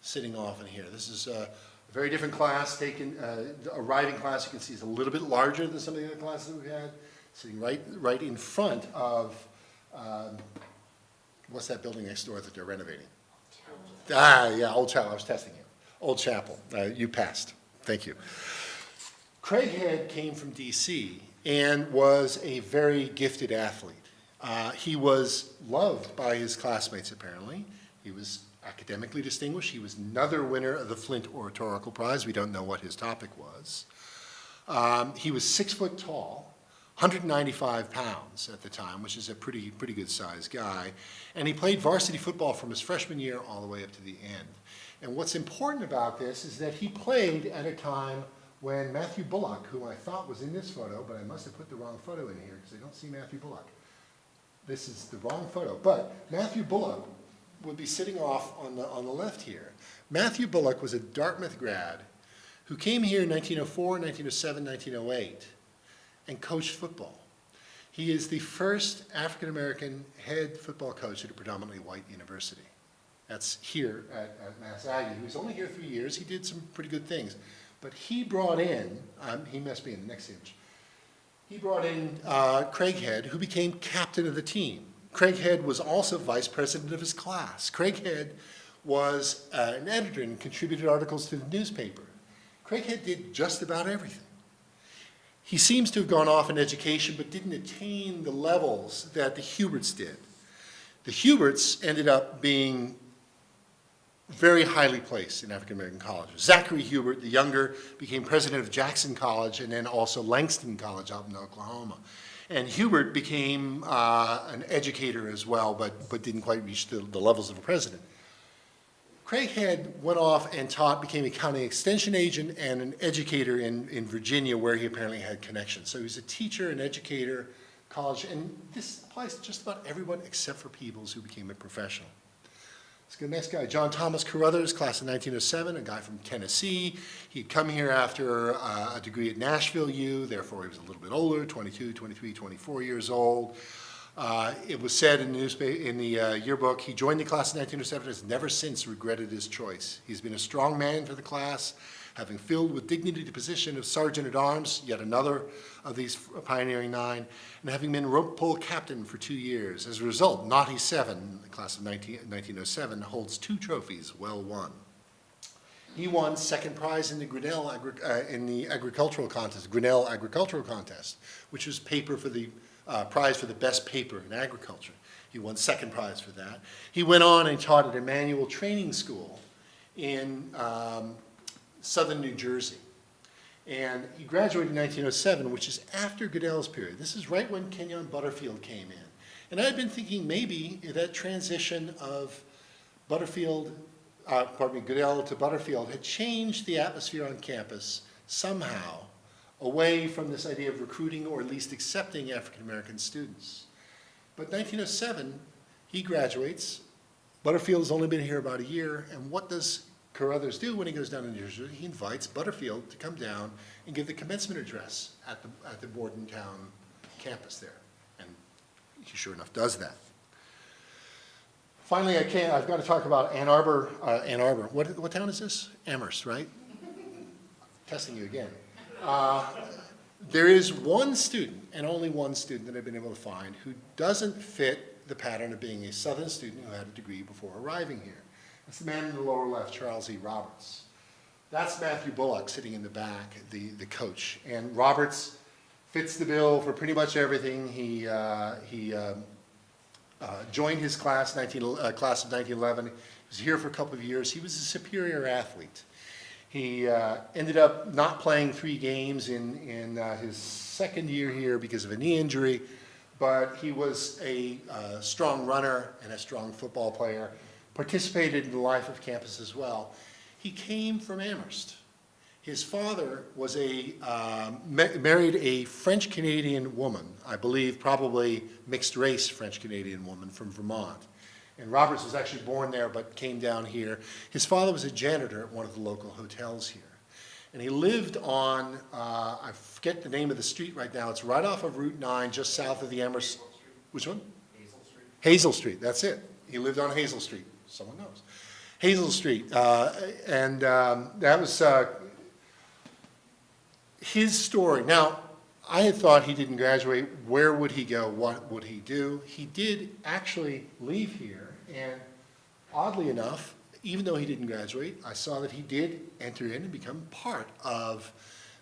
sitting off in here. This is a very different class, taken, uh, arriving class, you can see is a little bit larger than some of the other classes that we've had, sitting right, right in front of, um, what's that building next door that they're renovating? Ah, yeah, Old Chapel, I was testing you. Old Chapel, uh, you passed, thank you. Craighead came from DC and was a very gifted athlete. Uh, he was loved by his classmates, apparently. He was academically distinguished. He was another winner of the Flint Oratorical Prize. We don't know what his topic was. Um, he was six foot tall, 195 pounds at the time, which is a pretty, pretty good sized guy. And he played varsity football from his freshman year all the way up to the end. And what's important about this is that he played at a time when Matthew Bullock, who I thought was in this photo, but I must have put the wrong photo in here because I don't see Matthew Bullock. This is the wrong photo, but Matthew Bullock would be sitting off on the, on the left here. Matthew Bullock was a Dartmouth grad who came here in 1904, 1907, 1908 and coached football. He is the first African-American head football coach at a predominantly white university. That's here at, at Mass Aggie. He was only here three years. He did some pretty good things. But he brought in, um, he must be in the next image, he brought in uh, Craighead, who became captain of the team. Craighead was also vice president of his class. Craighead was uh, an editor and contributed articles to the newspaper. Craighead did just about everything. He seems to have gone off in education but didn't attain the levels that the Huberts did. The Huberts ended up being very highly placed in African American colleges. Zachary Hubert, the younger, became president of Jackson College and then also Langston College out in Oklahoma. And Hubert became uh, an educator as well, but, but didn't quite reach the, the levels of a president. Craighead went off and taught, became a county extension agent and an educator in, in Virginia where he apparently had connections. So he was a teacher, an educator, college, and this applies to just about everyone except for Peebles who became a professional. Let's go next guy, John Thomas Carruthers, class of 1907, a guy from Tennessee. He'd come here after uh, a degree at Nashville U, therefore he was a little bit older, 22, 23, 24 years old. Uh, it was said in the, newspaper, in the uh, yearbook, he joined the class in 1907 and has never since regretted his choice. He's been a strong man for the class, having filled with dignity the position of Sergeant at Arms, yet another of these pioneering nine, and having been rope pole captain for two years. As a result, Naughty 7, the class of 19, 1907, holds two trophies well won. He won second prize in the Grinnell uh, in the agricultural contest, Grinnell agricultural contest, which was paper for the uh, prize for the best paper in agriculture. He won second prize for that. He went on and taught at Emmanuel Training School in um, southern New Jersey. And he graduated in 1907, which is after Goodell's period. This is right when Kenyon Butterfield came in. And I had been thinking maybe that transition of Butterfield, uh, pardon me, Goodell to Butterfield had changed the atmosphere on campus somehow away from this idea of recruiting or at least accepting African American students. But 1907 He graduates. Butterfield has only been here about a year, and what does Carruthers do when he goes down to New Jersey? He invites Butterfield to come down and give the commencement address at the, at the Bordentown campus there. And he sure enough does that. Finally, I can't, I've got to talk about Ann Arbor, uh, Ann Arbor. What, what town is this? Amherst, right? [LAUGHS] Testing you again. Uh, There is one student, and only one student that I've been able to find, who doesn't fit the pattern of being a Southern student who had a degree before arriving here. That's the man in the lower left, Charles E. Roberts. That's Matthew Bullock sitting in the back, the, the coach. And Roberts fits the bill for pretty much everything. He, uh, he um, uh, joined his class, 19, uh, class of 1911. He was here for a couple of years. He was a superior athlete. He uh, ended up not playing three games in, in uh, his second year here because of a knee injury, but he was a uh, strong runner and a strong football player, participated in the life of campus as well. He came from Amherst. His father was a, um, ma- married a French-Canadian woman, I believe probably mixed-race French-Canadian woman from Vermont. And Roberts was actually born there but came down here. His father was a janitor at one of the local hotels here. And he lived on, uh, I forget the name of the street right now, it's right off of Route 9, just south of the Amherst. Which one? Hazel Street. Hazel Street, that's it. He lived on Hazel Street, someone knows. Hazel Street, uh, and um, that was uh, his story. Now, I had thought he didn't graduate. Where would he go? What would he do? He did actually leave here, and oddly enough, even though he didn't graduate, I saw that he did enter in and become part of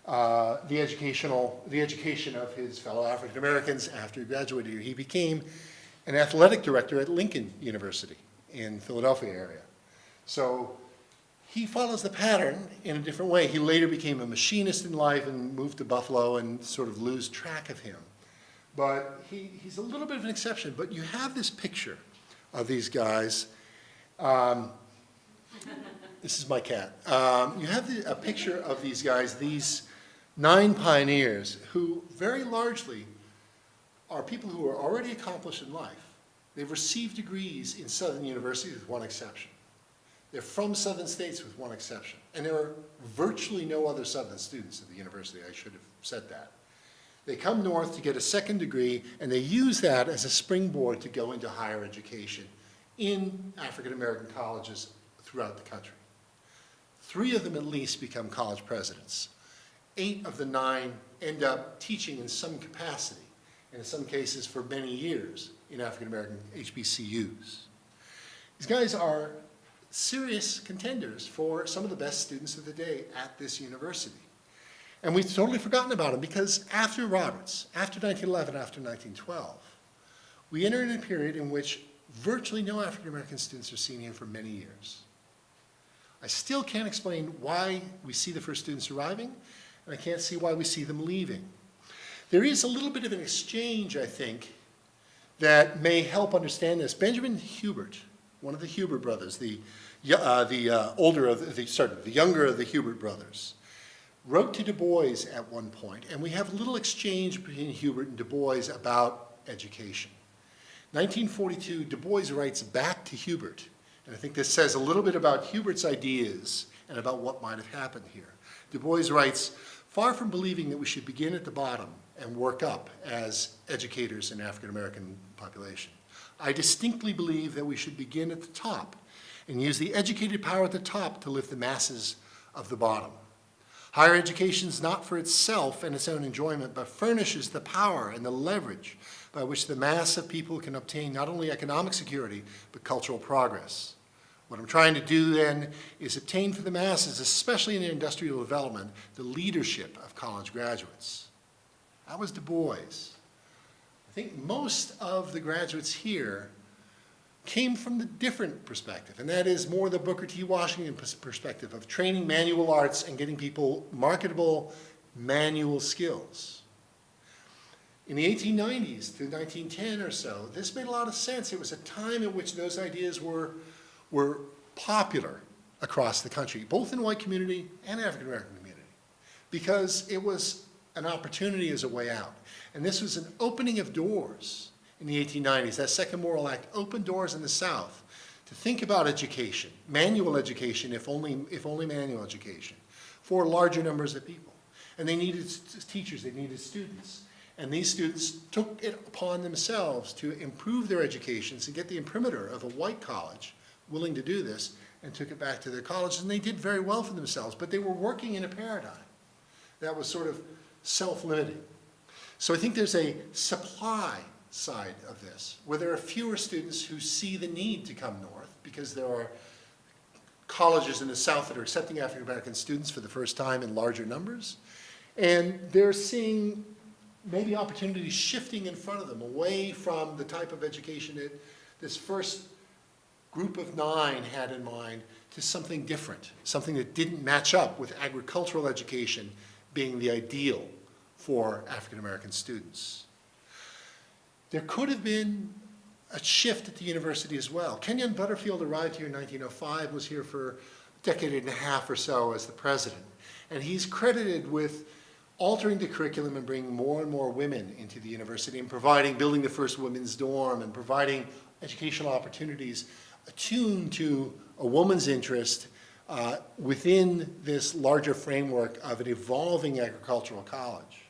uh, the educational, the education of his fellow African Americans after he graduated. He became an athletic director at Lincoln University in Philadelphia area. So he follows the pattern in a different way. He later became a machinist in life and moved to Buffalo and sort of lose track of him. But he, he's a little bit of an exception. But you have this picture of these guys. Um, this is my cat. Um, you have the, a picture of these guys, these nine pioneers, who very largely are people who are already accomplished in life. They've received degrees in Southern universities with one exception. They're from Southern states with one exception. And there are virtually no other Southern students at the university, I should have said that. They come north to get a second degree, and they use that as a springboard to go into higher education in African-American colleges throughout the country. Three of them at least become college presidents. Eight of the nine end up teaching in some capacity, and in some cases for many years in African-American HBCUs. These guys are serious contenders for some of the best students of the day at this university. And we've totally forgotten about them because after Roberts, after 1911, after 1912, we enter in a period in which virtually no African-American students are seen here for many years. I still can't explain why we see the first students arriving, and I can't see why we see them leaving. There is a little bit of an exchange, I think, that may help understand this. Benjamin Hubert, one of the Hubert brothers, the, uh, the uh, older of the, sorry, the younger of the Hubert brothers, wrote to Du Bois at one point, and we have a little exchange between Hubert and Du Bois about education. 1942, Du Bois writes back to Hubert, and I think this says a little bit about Hubert's ideas and about what might have happened here. Du Bois writes, far from believing that we should begin at the bottom and work up as educators in African American population, I distinctly believe that we should begin at the top and use the educated power at the top to lift the masses of the bottom. Higher education is not for itself and its own enjoyment, but furnishes the power and the leverage by which the mass of people can obtain not only economic security, but cultural progress. What I'm trying to do then is obtain for the masses, especially in industrial development, the leadership of college graduates. That was Du Bois. I think most of the graduates here came from the different perspective, and that is more the Booker T. Washington perspective of training manual arts and getting people marketable manual skills. In the 1890s to 1910 or so, this made a lot of sense. It was a time in which those ideas were, were popular across the country, both in white community and African American community, because it was an opportunity as a way out. And this was an opening of doors in the 1890s, that Second Morrill Act opened doors in the South to think about education, manual education, if only, if only manual education, for larger numbers of people. And they needed teachers, they needed students. And these students took it upon themselves to improve their educations and get the imprimatur of a white college willing to do this and took it back to their colleges. And they did very well for themselves, but they were working in a paradigm that was sort of self-limiting. So I think there's a supply side of this, where there are fewer students who see the need to come north because there are colleges in the South that are accepting African-American students for the first time in larger numbers. And they're seeing maybe opportunities shifting in front of them away from the type of education that this first group of nine had in mind to something different, something that didn't match up with agricultural education being the ideal for African-American students. There could have been a shift at the university as well. Kenyon Butterfield arrived here in 1905, was here for a decade and a half or so as the president. And he's credited with altering the curriculum and bringing more and more women into the university and providing, building the first women's dorm and providing educational opportunities attuned to a woman's interest uh, within this larger framework of an evolving agricultural college.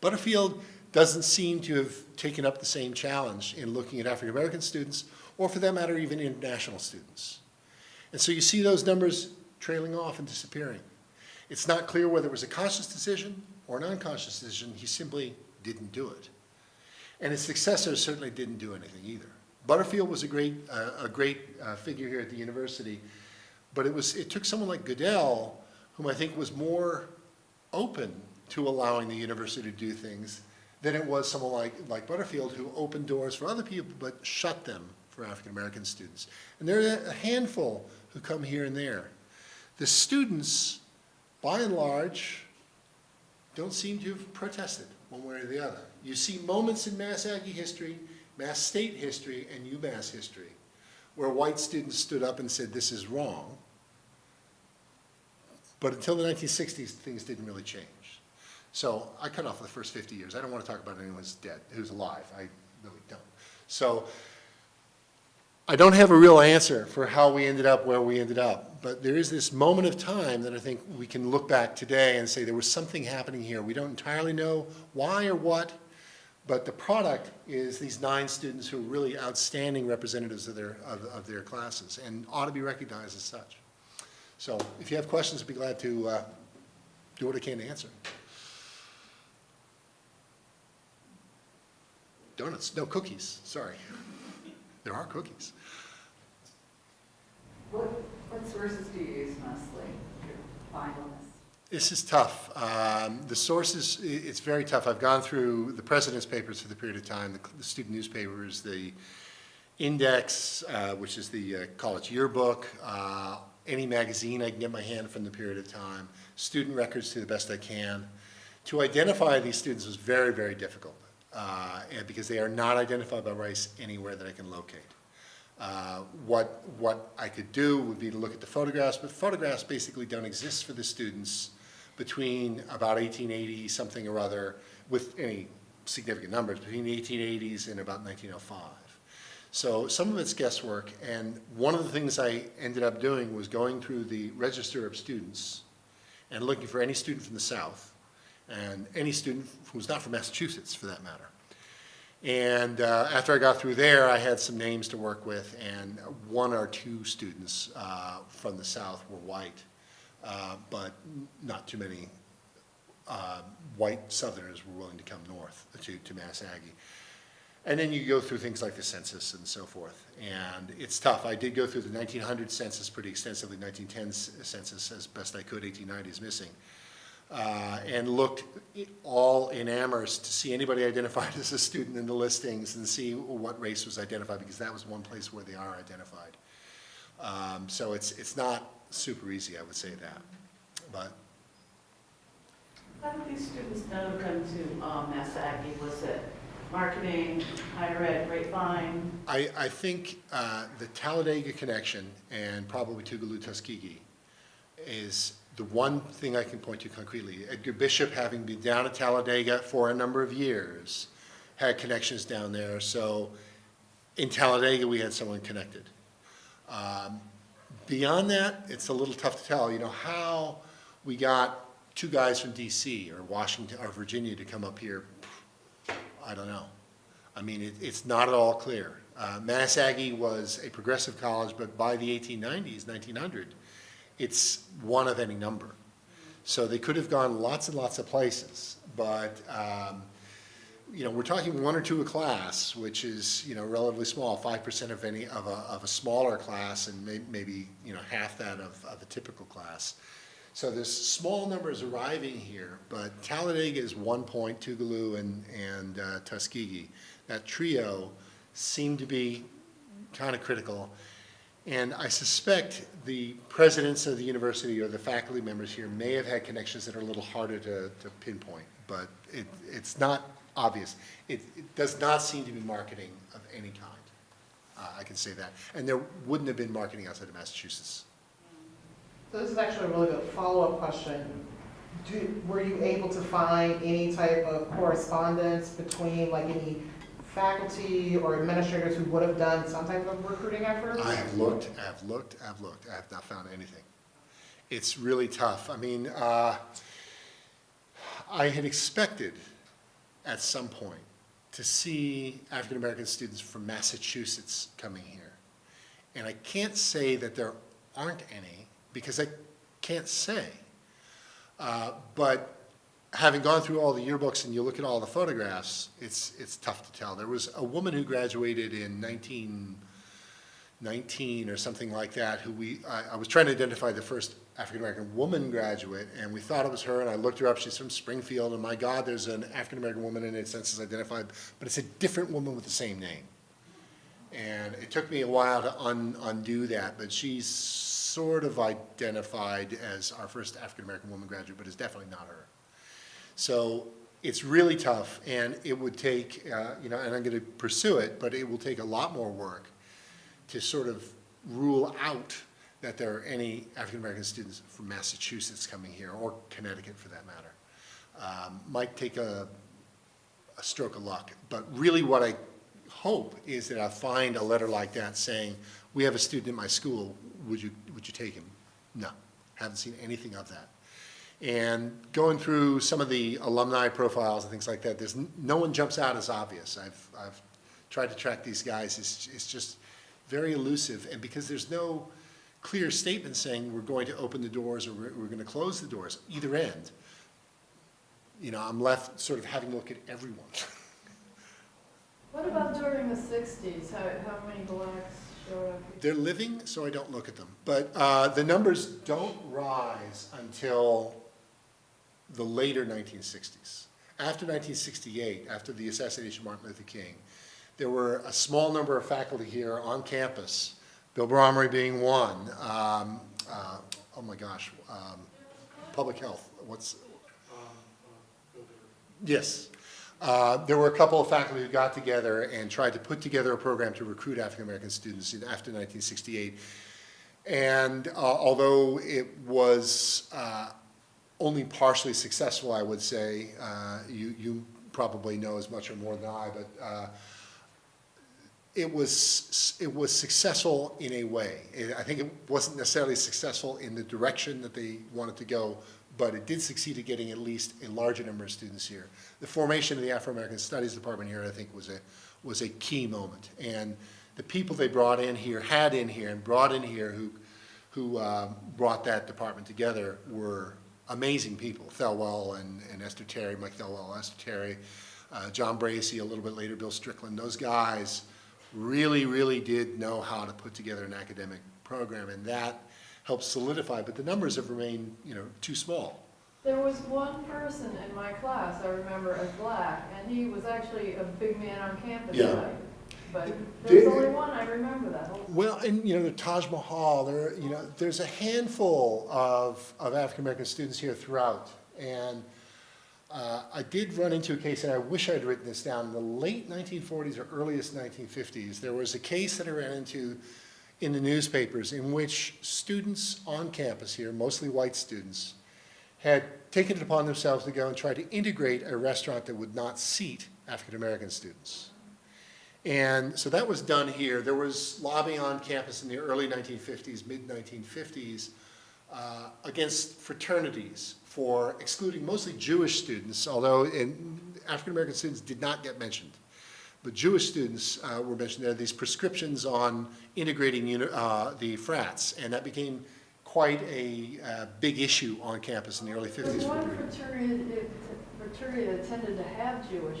Butterfield doesn't seem to have taken up the same challenge in looking at African American students, or for that matter, even international students. And so you see those numbers trailing off and disappearing. It's not clear whether it was a conscious decision or an unconscious decision. He simply didn't do it. And his successors certainly didn't do anything either. Butterfield was a great, uh, a great uh, figure here at the university, but it, was, it took someone like Goodell, whom I think was more open to allowing the university to do things than it was someone like, like Butterfield who opened doors for other people but shut them for African American students. And there are a handful who come here and there. The students, by and large, don't seem to have protested one way or the other. You see moments in Mass Aggie history, Mass State history, and UMass history where white students stood up and said, this is wrong. But until the 1960s, things didn't really change. So I cut off the first 50 years. I don't want to talk about anyone who's dead, who's alive. I really don't. So I don't have a real answer for how we ended up where we ended up. But there is this moment of time that I think we can look back today and say there was something happening here. We don't entirely know why or what, but the product is these nine students who are really outstanding representatives of their, of, of their classes and ought to be recognized as such. So if you have questions, I'd be glad to uh, do what I can to answer. Donuts, no cookies, sorry. There are cookies. What, what sources do you use mostly to find on this? This is tough. Um, The sources, it's very tough. I've gone through the president's papers for the period of time, the the student newspapers, the index, uh, which is the uh, college yearbook, uh, any magazine I can get my hand from the period of time, student records to the best I can. To identify these students was very, very difficult, uh, and because they are not identified by race anywhere that I can locate. Uh, What, what I could do would be to look at the photographs, but photographs basically don't exist for the students between about 1880 something or other, with any significant numbers, between the 1880s and about 1905. So some of it's guesswork, and one of the things I ended up doing was going through the register of students and looking for any student from the South, and any student who's not from Massachusetts, for that matter. And uh, after I got through there, I had some names to work with, and one or two students uh, from the South were white, uh, but not too many uh, white Southerners were willing to come north to, to Mass Aggie. And then you go through things like the census and so forth, and it's tough. I did go through the 1900 census pretty extensively, 1910 census as best I could, 1890 is missing uh, and looked all in Amherst to see anybody [LAUGHS] identified as a student in the listings and see what race was identified, because that was one place where they are identified. Um, So it's, it's not super easy, I would say that, but How did these students know to come to um, Mass Aggie? Was it marketing, higher ed, grapevine? I, I think uh, the Talladega connection and probably Tougaloo Tuskegee is the one thing I can point to concretely. Edgar Bishop, having been down at Talladega for a number of years, had connections down there, so in Talladega, we had someone connected. Um, Beyond that, it's a little tough to tell, you know, how we got two guys from DC or Washington or Virginia to come up here, I don't know. I mean, it, it's not at all clear. Uh, Mass Aggie was a progressive college, but by the 1890s, 1900, it's one of any number. So they could have gone lots and lots of places, but, um, you know, we're talking one or two a class, which is, you know, relatively small, five percent of any, of a, of a smaller class and may, maybe, you know, half that of, of a typical class. So there's small numbers arriving here, but Talladega is one point, Tougaloo and, and uh, Tuskegee. That trio seemed to be kind of critical. And I suspect the presidents of the university or the faculty members here may have had connections that are a little harder to, to pinpoint, but it, it's not obvious. It, it does not seem to be marketing of any kind. Uh, I can say that. And there wouldn't have been marketing outside of Massachusetts. So this is actually a really good follow-up question. Do, were you able to find any type of correspondence between like any faculty or administrators who would have done some type of recruiting effort? I have looked, I've looked, I've looked, I have not found anything. It's really tough. I mean, uh, I had expected at some point to see African-American students from Massachusetts coming here. And I can't say that there aren't any, because I can't say. Uh, But having gone through all the yearbooks and you look at all the photographs, it's, it's tough to tell. There was a woman who graduated in 1919 or something like that, who we, I, I was trying to identify the first African-American woman graduate, and we thought it was her, and I looked her up, she's from Springfield, and my God, there's an African-American woman in it, census identified, but it's a different woman with the same name. And it took me a while to un, undo that, but she's sort of identified as our first African-American woman graduate, but is definitely not her. So it's really tough, and it would take, uh, you know, and I'm going to pursue it, but it will take a lot more work to sort of rule out that there are any African-American students from Massachusetts coming here, or Connecticut for that matter. Um, Might take a, a stroke of luck, but really what I hope is that I find a letter like that saying, we have a student in my school, would you, would you take him? No, haven't seen anything of that. And going through some of the alumni profiles and things like that, there's, no one jumps out as obvious. I've, I've tried to track these guys, it's, it's just very elusive, and because there's no clear statement saying we're going to open the doors or we're, we're gonna close the doors, either end, you know, I'm left sort of having to look at everyone. [LAUGHS] What about during the sixties? How, how many blacks showed up? They're living, so I don't look at them. But uh, the numbers don't rise until the later 1960s. After 1968, after the assassination of Martin Luther King, there were a small number of faculty here on campus, Bill Bromery being one. Um, uh, oh my gosh, um, public health, what's? Yes. Uh, There were a couple of faculty who got together and tried to put together a program to recruit African-American students in- after 1968. And uh, although it was uh, only partially successful, I would say, uh, you, you probably know as much or more than I, but uh, it was, it was successful in a way. It- I think it wasn't necessarily successful in the direction that they wanted to go, but it did succeed at getting at least a larger number of students here. The formation of the Afro-American Studies Department here, I think, was a, was a key moment. And the people they brought in here, had in here, and brought in here who, who uh, brought that department together were amazing people. Thelwell and, and Esther Terry, Mike Thelwell, Esther Terry, uh, John Bracey, a little bit later, Bill Strickland. Those guys really, really did know how to put together an academic program, and that helped solidify, but the numbers have remained, you know, too small. There was one person in my class I remember as black, and he was actually a big man on campus. Yeah. like, But Did- only one, I remember that whole. Well, and, you know, the Taj Mahal, there, you know, there's a handful of, of African-American students here throughout. And uh, I did run into a case, and I wish I'd written this down, in the late 1940s or earliest 1950s, there was a case that I ran into in the newspapers in which students on campus here, mostly white students, had taken it upon themselves to go and try to integrate a restaurant that would not seat African-American students. And so that was done here. There was lobbying on campus in the early 1950s, mid-1950s, uh, against fraternities for excluding mostly Jewish students, although African-American students did not get mentioned. But Jewish students uh, were mentioned. There these prescriptions on integrating uh, the frats, and that became quite a uh, big issue on campus in the early 50s. There's one fraternity, fraternity that tended to have Jewish.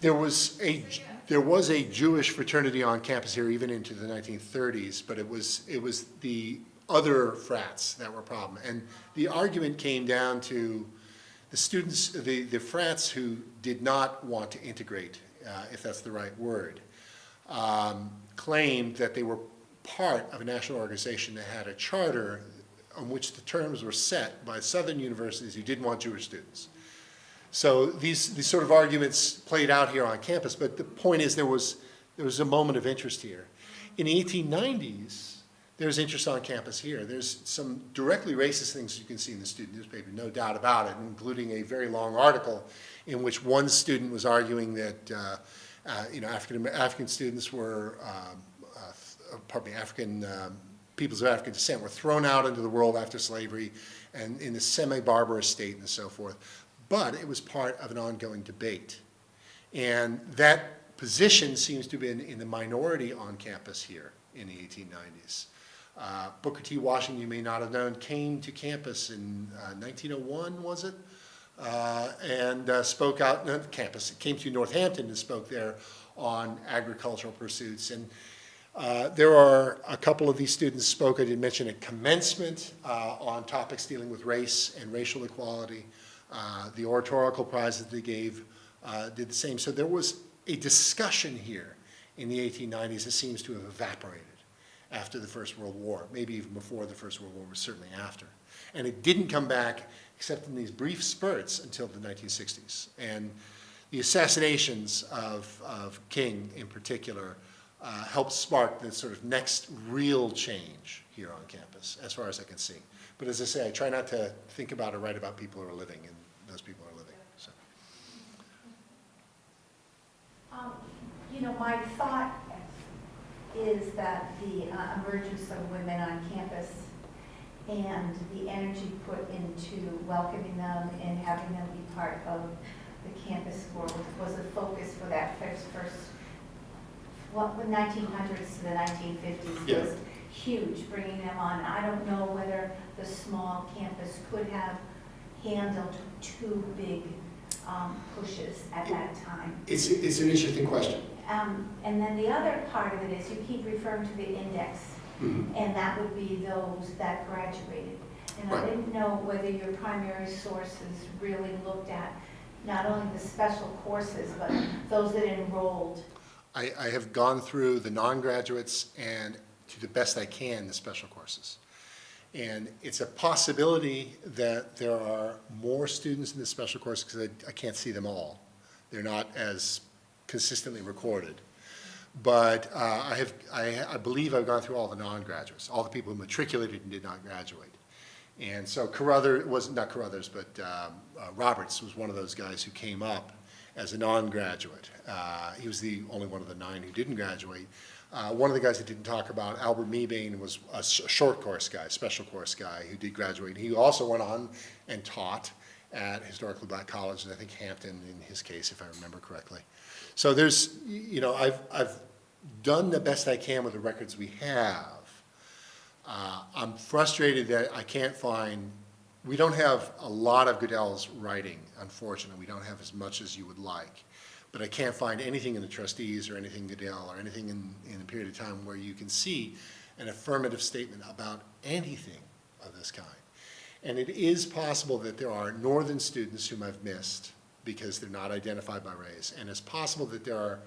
There was a, there was a Jewish fraternity on campus here even into the 1930s, but it was, it was the other frats that were a problem. And the argument came down to the students, the, the frats who did not want to integrate, uh, if that's the right word, um, claimed that they were part of a national organization that had a charter on which the terms were set by southern universities who didn't want Jewish students. So these, these sort of arguments played out here on campus, but the point is there was, there was a moment of interest here. In the 1890s, there's interest on campus here. There's some directly racist things you can see in the student newspaper, no doubt about it, including a very long article in which one student was arguing that, uh, uh, you know, African, African students were, um, uh, pardon me, African um, peoples of African descent were thrown out into the world after slavery and in a semi-barbarous state and so forth. But it was part of an ongoing debate. And that position seems to have been in the minority on campus here in the 1890s. Uh, Booker T. Washington, you may not have known, came to campus in uh, 1901, was it? Uh, and uh, spoke out, not campus, came to Northampton and spoke there on agricultural pursuits. And uh, there are a couple of these students spoke, I did mention at commencement, uh, on topics dealing with race and racial equality. Uh, the oratorical prize that they gave uh, did the same. So there was a discussion here in the 1890s that seems to have evaporated after the First World War, maybe even before the First World War, but certainly after. And it didn't come back except in these brief spurts until the 1960s. And the assassinations of, of King in particular uh, helped spark the sort of next real change here on campus, as far as I can see. But as I say, I try not to think about or write about people who are living, and those people are living, so. Um, You know, my thought is that the uh, emergence of women on campus and the energy put into welcoming them and having them be part of the campus board was a focus for that first, first, what, the 1900s to the 1950s Yeah. was huge, bringing them on. I don't know whether the small campus could have handled two big um, pushes at that time. It's, it's an interesting question. Um, And then the other part of it is you keep referring to the index, and that would be those that graduated. And I didn't know whether your primary sources really looked at not only the special courses, but those that enrolled. I, I have gone through the non-graduates and, to the best I can, the special courses. And it's a possibility that there are more students in the special course, because I, I can't see them all. They're not as consistently recorded. But uh, I have, I, I believe I've gone through all the non-graduates, all the people who matriculated and did not graduate. And so Carruthers, was, not Carruthers, but um, uh, Roberts was one of those guys who came up as a non-graduate. Uh, He was the only one of the nine who didn't graduate. Uh, One of the guys that didn't talk about, Albert Mebane, was a short course guy, special course guy, who did graduate. He also went on and taught at historically black college, and I think Hampton in his case, if I remember correctly. So there's, you know, I've, I've done the best I can with the records we have. Uh, I'm frustrated that I can't find, we don't have a lot of Goodell's writing, unfortunately. We don't have as much as you would like. But I can't find anything in the trustees or anything Goodell or anything in, in a period of time where you can see an affirmative statement about anything of this kind. And it is possible that there are northern students whom I've missed because they're not identified by race. And it's possible that there are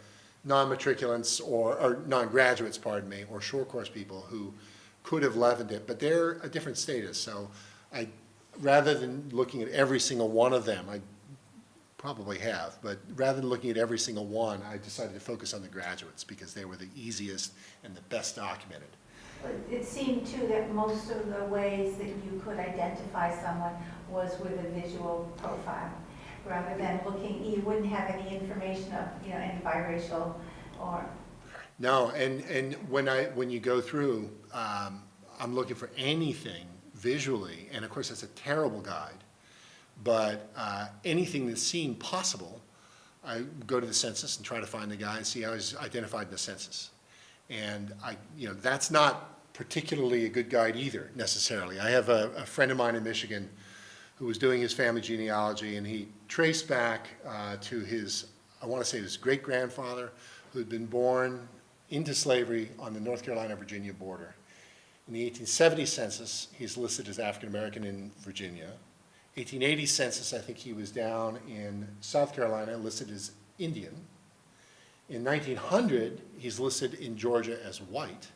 non-matriculants or, or non-graduates, pardon me, or short course people who could have leavened it, but they're a different status. So I, rather than looking at every single one of them, I probably have, but rather than looking at every single one, I decided to focus on the graduates because they were the easiest and the best documented. But It seemed too that most of the ways that you could identify someone was with a visual profile. rather than looking, you wouldn't have any information of, you know, any biracial or, No, and, and when I, when you go through, um, I'm looking for anything visually, and of course, that's a terrible guide. But, uh, anything that seemed possible, I go to the census and try to find the guy and see how he's identified in the census. And I, you know, that's not particularly a good guide either necessarily. I have a, a friend of mine in Michigan who was doing his family genealogy, and he traced back uh, to his, I want to say his great-grandfather, who had been born into slavery on the North Carolina-Virginia border. In the 1870 census, he's listed as African-American in Virginia. 1880 census, I think he was down in South Carolina, listed as Indian. In 1900, he's listed in Georgia as white.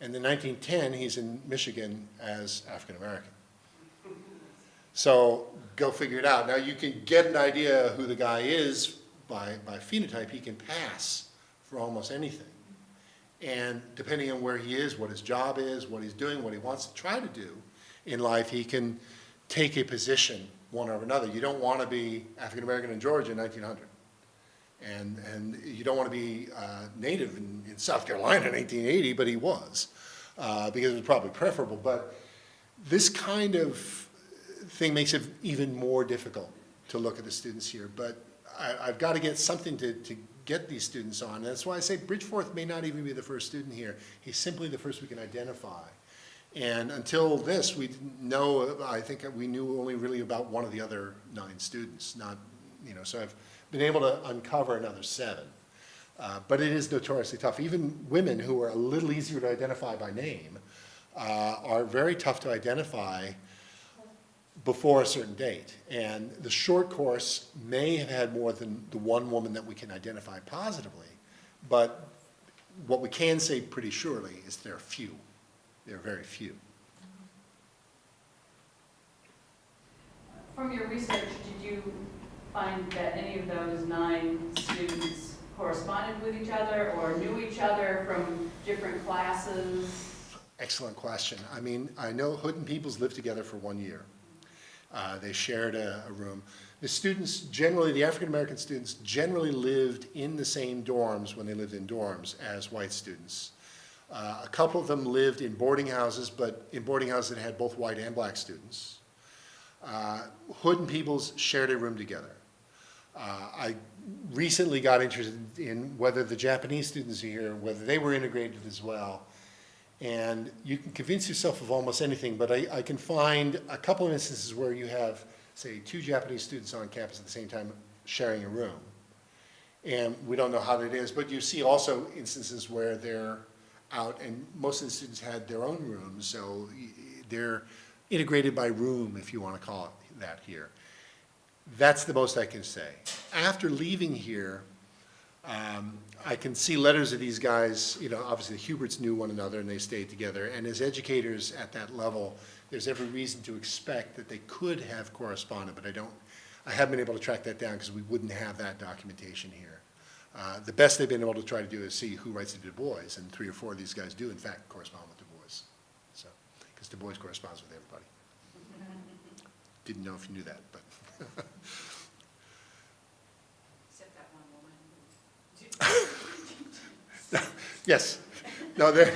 And in 1910, he's in Michigan as African-American. So go figure it out. Now, you can get an idea who the guy is by, by phenotype. He can pass for almost anything. And depending on where he is, what his job is, what he's doing, what he wants to try to do in life, he can take a position one or another. You don't want to be African-American in Georgia in 1900. And, and you don't want to be uh, native in, in South Carolina in 1880, but he was, uh, because it was probably preferable. But this kind of thing makes it even more difficult to look at the students here. But I, I've got to get something to, to get these students on. And That's why I say Bridgeforth may not even be the first student here. He's simply the first we can identify. And until this, we didn't know, I think we knew only really about one of the other nine students, not, you know, so I've been able to uncover another seven. Uh, but it is notoriously tough. Even women who are a little easier to identify by name uh, are very tough to identify before a certain date. And the short course may have had more than the one woman that we can identify positively, but what we can say pretty surely is there are few. There are very few. From your research, did you find that any of those nine students corresponded with each other or knew each other from different classes? Excellent question. I mean, I know Hood and Peoples lived together for one year. Uh, they shared a, a room. The students generally, the African-American students generally lived in the same dorms when they lived in dorms as white students. Uh, a couple of them lived in boarding houses, but in boarding houses that had both white and black students. Uh, Hood and Peoples shared a room together. Uh, I recently got interested in whether the Japanese students here, whether they were integrated as well. And you can convince yourself of almost anything, but I, I can find a couple of instances where you have, say, two Japanese students on campus at the same time sharing a room. And we don't know how that is, but you see also instances where they're out, and most of the students had their own rooms, so they're integrated by room, if you want to call it that here. That's the most I can say. After leaving here, um, I can see letters of these guys, you know, obviously the Huberts knew one another and they stayed together. And as educators at that level, there's every reason to expect that they could have corresponded, but I don't, I haven't been able to track that down because we wouldn't have that documentation here. Uh, The best they've been able to try to do is see who writes to Du Bois, and three or four of these guys do in fact correspond with Du Bois. So, because Du Bois corresponds with everybody. [LAUGHS] Didn't know if you knew that, but. [LAUGHS] Except that one woman. [LAUGHS] Yes. No, there,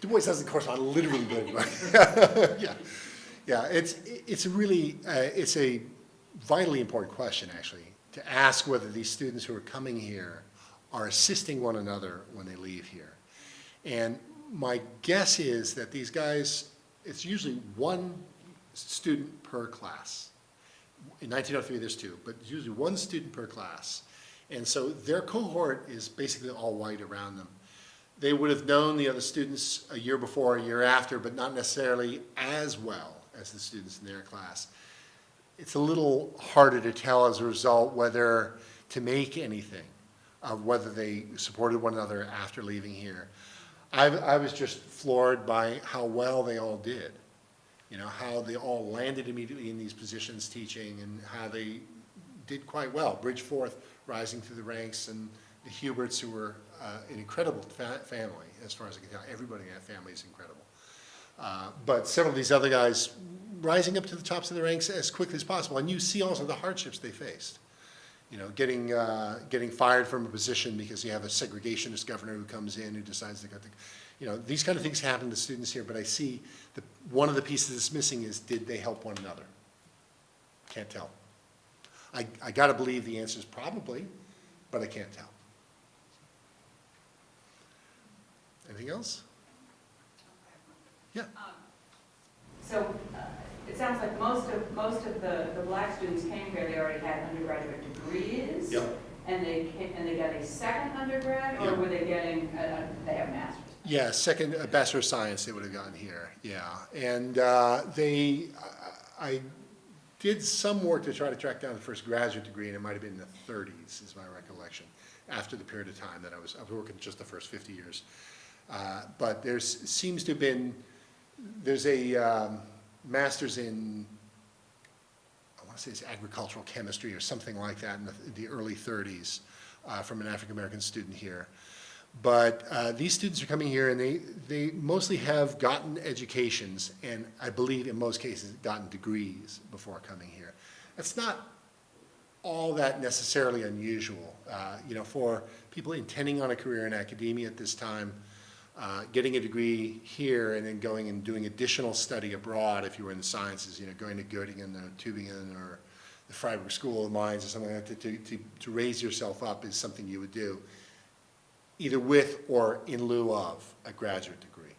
Du Bois doesn't correspond literally with anybody. Yeah, yeah, it's, it's really, uh, it's a vitally important question, actually, to ask whether these students who are coming here are assisting one another when they leave here. And my guess is that these guys, it's usually one student per class. In 1903, there's two, but usually one student per class. And so their cohort is basically all white around them. They would have known the other students a year before, a year after, but not necessarily as well as the students in their class. It's a little harder to tell as a result whether to make anything of whether they supported one another after leaving here. I, I was just floored by how well they all did. You know, how they all landed immediately in these positions teaching and how they did quite well. Bridgeforth rising through the ranks and the Huberts who were uh, an incredible fa- family, as far as I can tell. Everybody in that family is incredible. Uh, But several of these other guys rising up to the tops of the ranks as quickly as possible. And you see also the hardships they faced. You know, getting, uh, getting fired from a position because you have a segregationist governor who comes in who decides to go to, you know, these kind of things happen to students here, but I see the, one of the pieces that's missing is, did they help one another? Can't tell. I, I gotta believe the answer is probably, but I can't tell. Anything else? Um, So uh, it sounds like most of, most of the, the black students came here, they already had undergraduate degrees. Yep. And they came, and they got a second undergrad, or Yep. were they getting, a- a- they have masters? Yeah, second, a Bachelor of Science they would have gotten here, yeah. And uh, they, I I did some work to try to track down the first graduate degree, and it might have been in the thirties, is my recollection, after the period of time that I was, I was working just the first fifty years. Uh, But there's, seems to have been, there's a um, master's in, I want to say it's agricultural chemistry or something like that in the, the early thirties uh, from an African-American student here. But uh, these students are coming here and they, they mostly have gotten educations and I believe in most cases gotten degrees before coming here. That's not all that necessarily unusual. Uh, You know, for people intending on a career in academia at this time, uh, getting a degree here and then going and doing additional study abroad, if you were in the sciences, you know, going to Göttingen or Tübingen or the Freiberg School of Mines or something like that, to, to, to raise yourself up is something you would do, either with or in lieu of a graduate degree.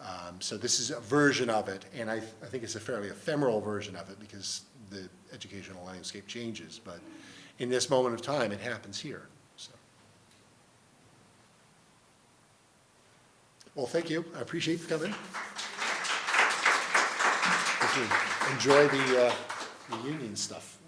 Um, So this is a version of it, and I, I think it's a fairly ephemeral version of it because the educational landscape changes, but in this moment of time, it happens here, Well, thank you, I appreciate you coming. Enjoy the, uh, the union stuff.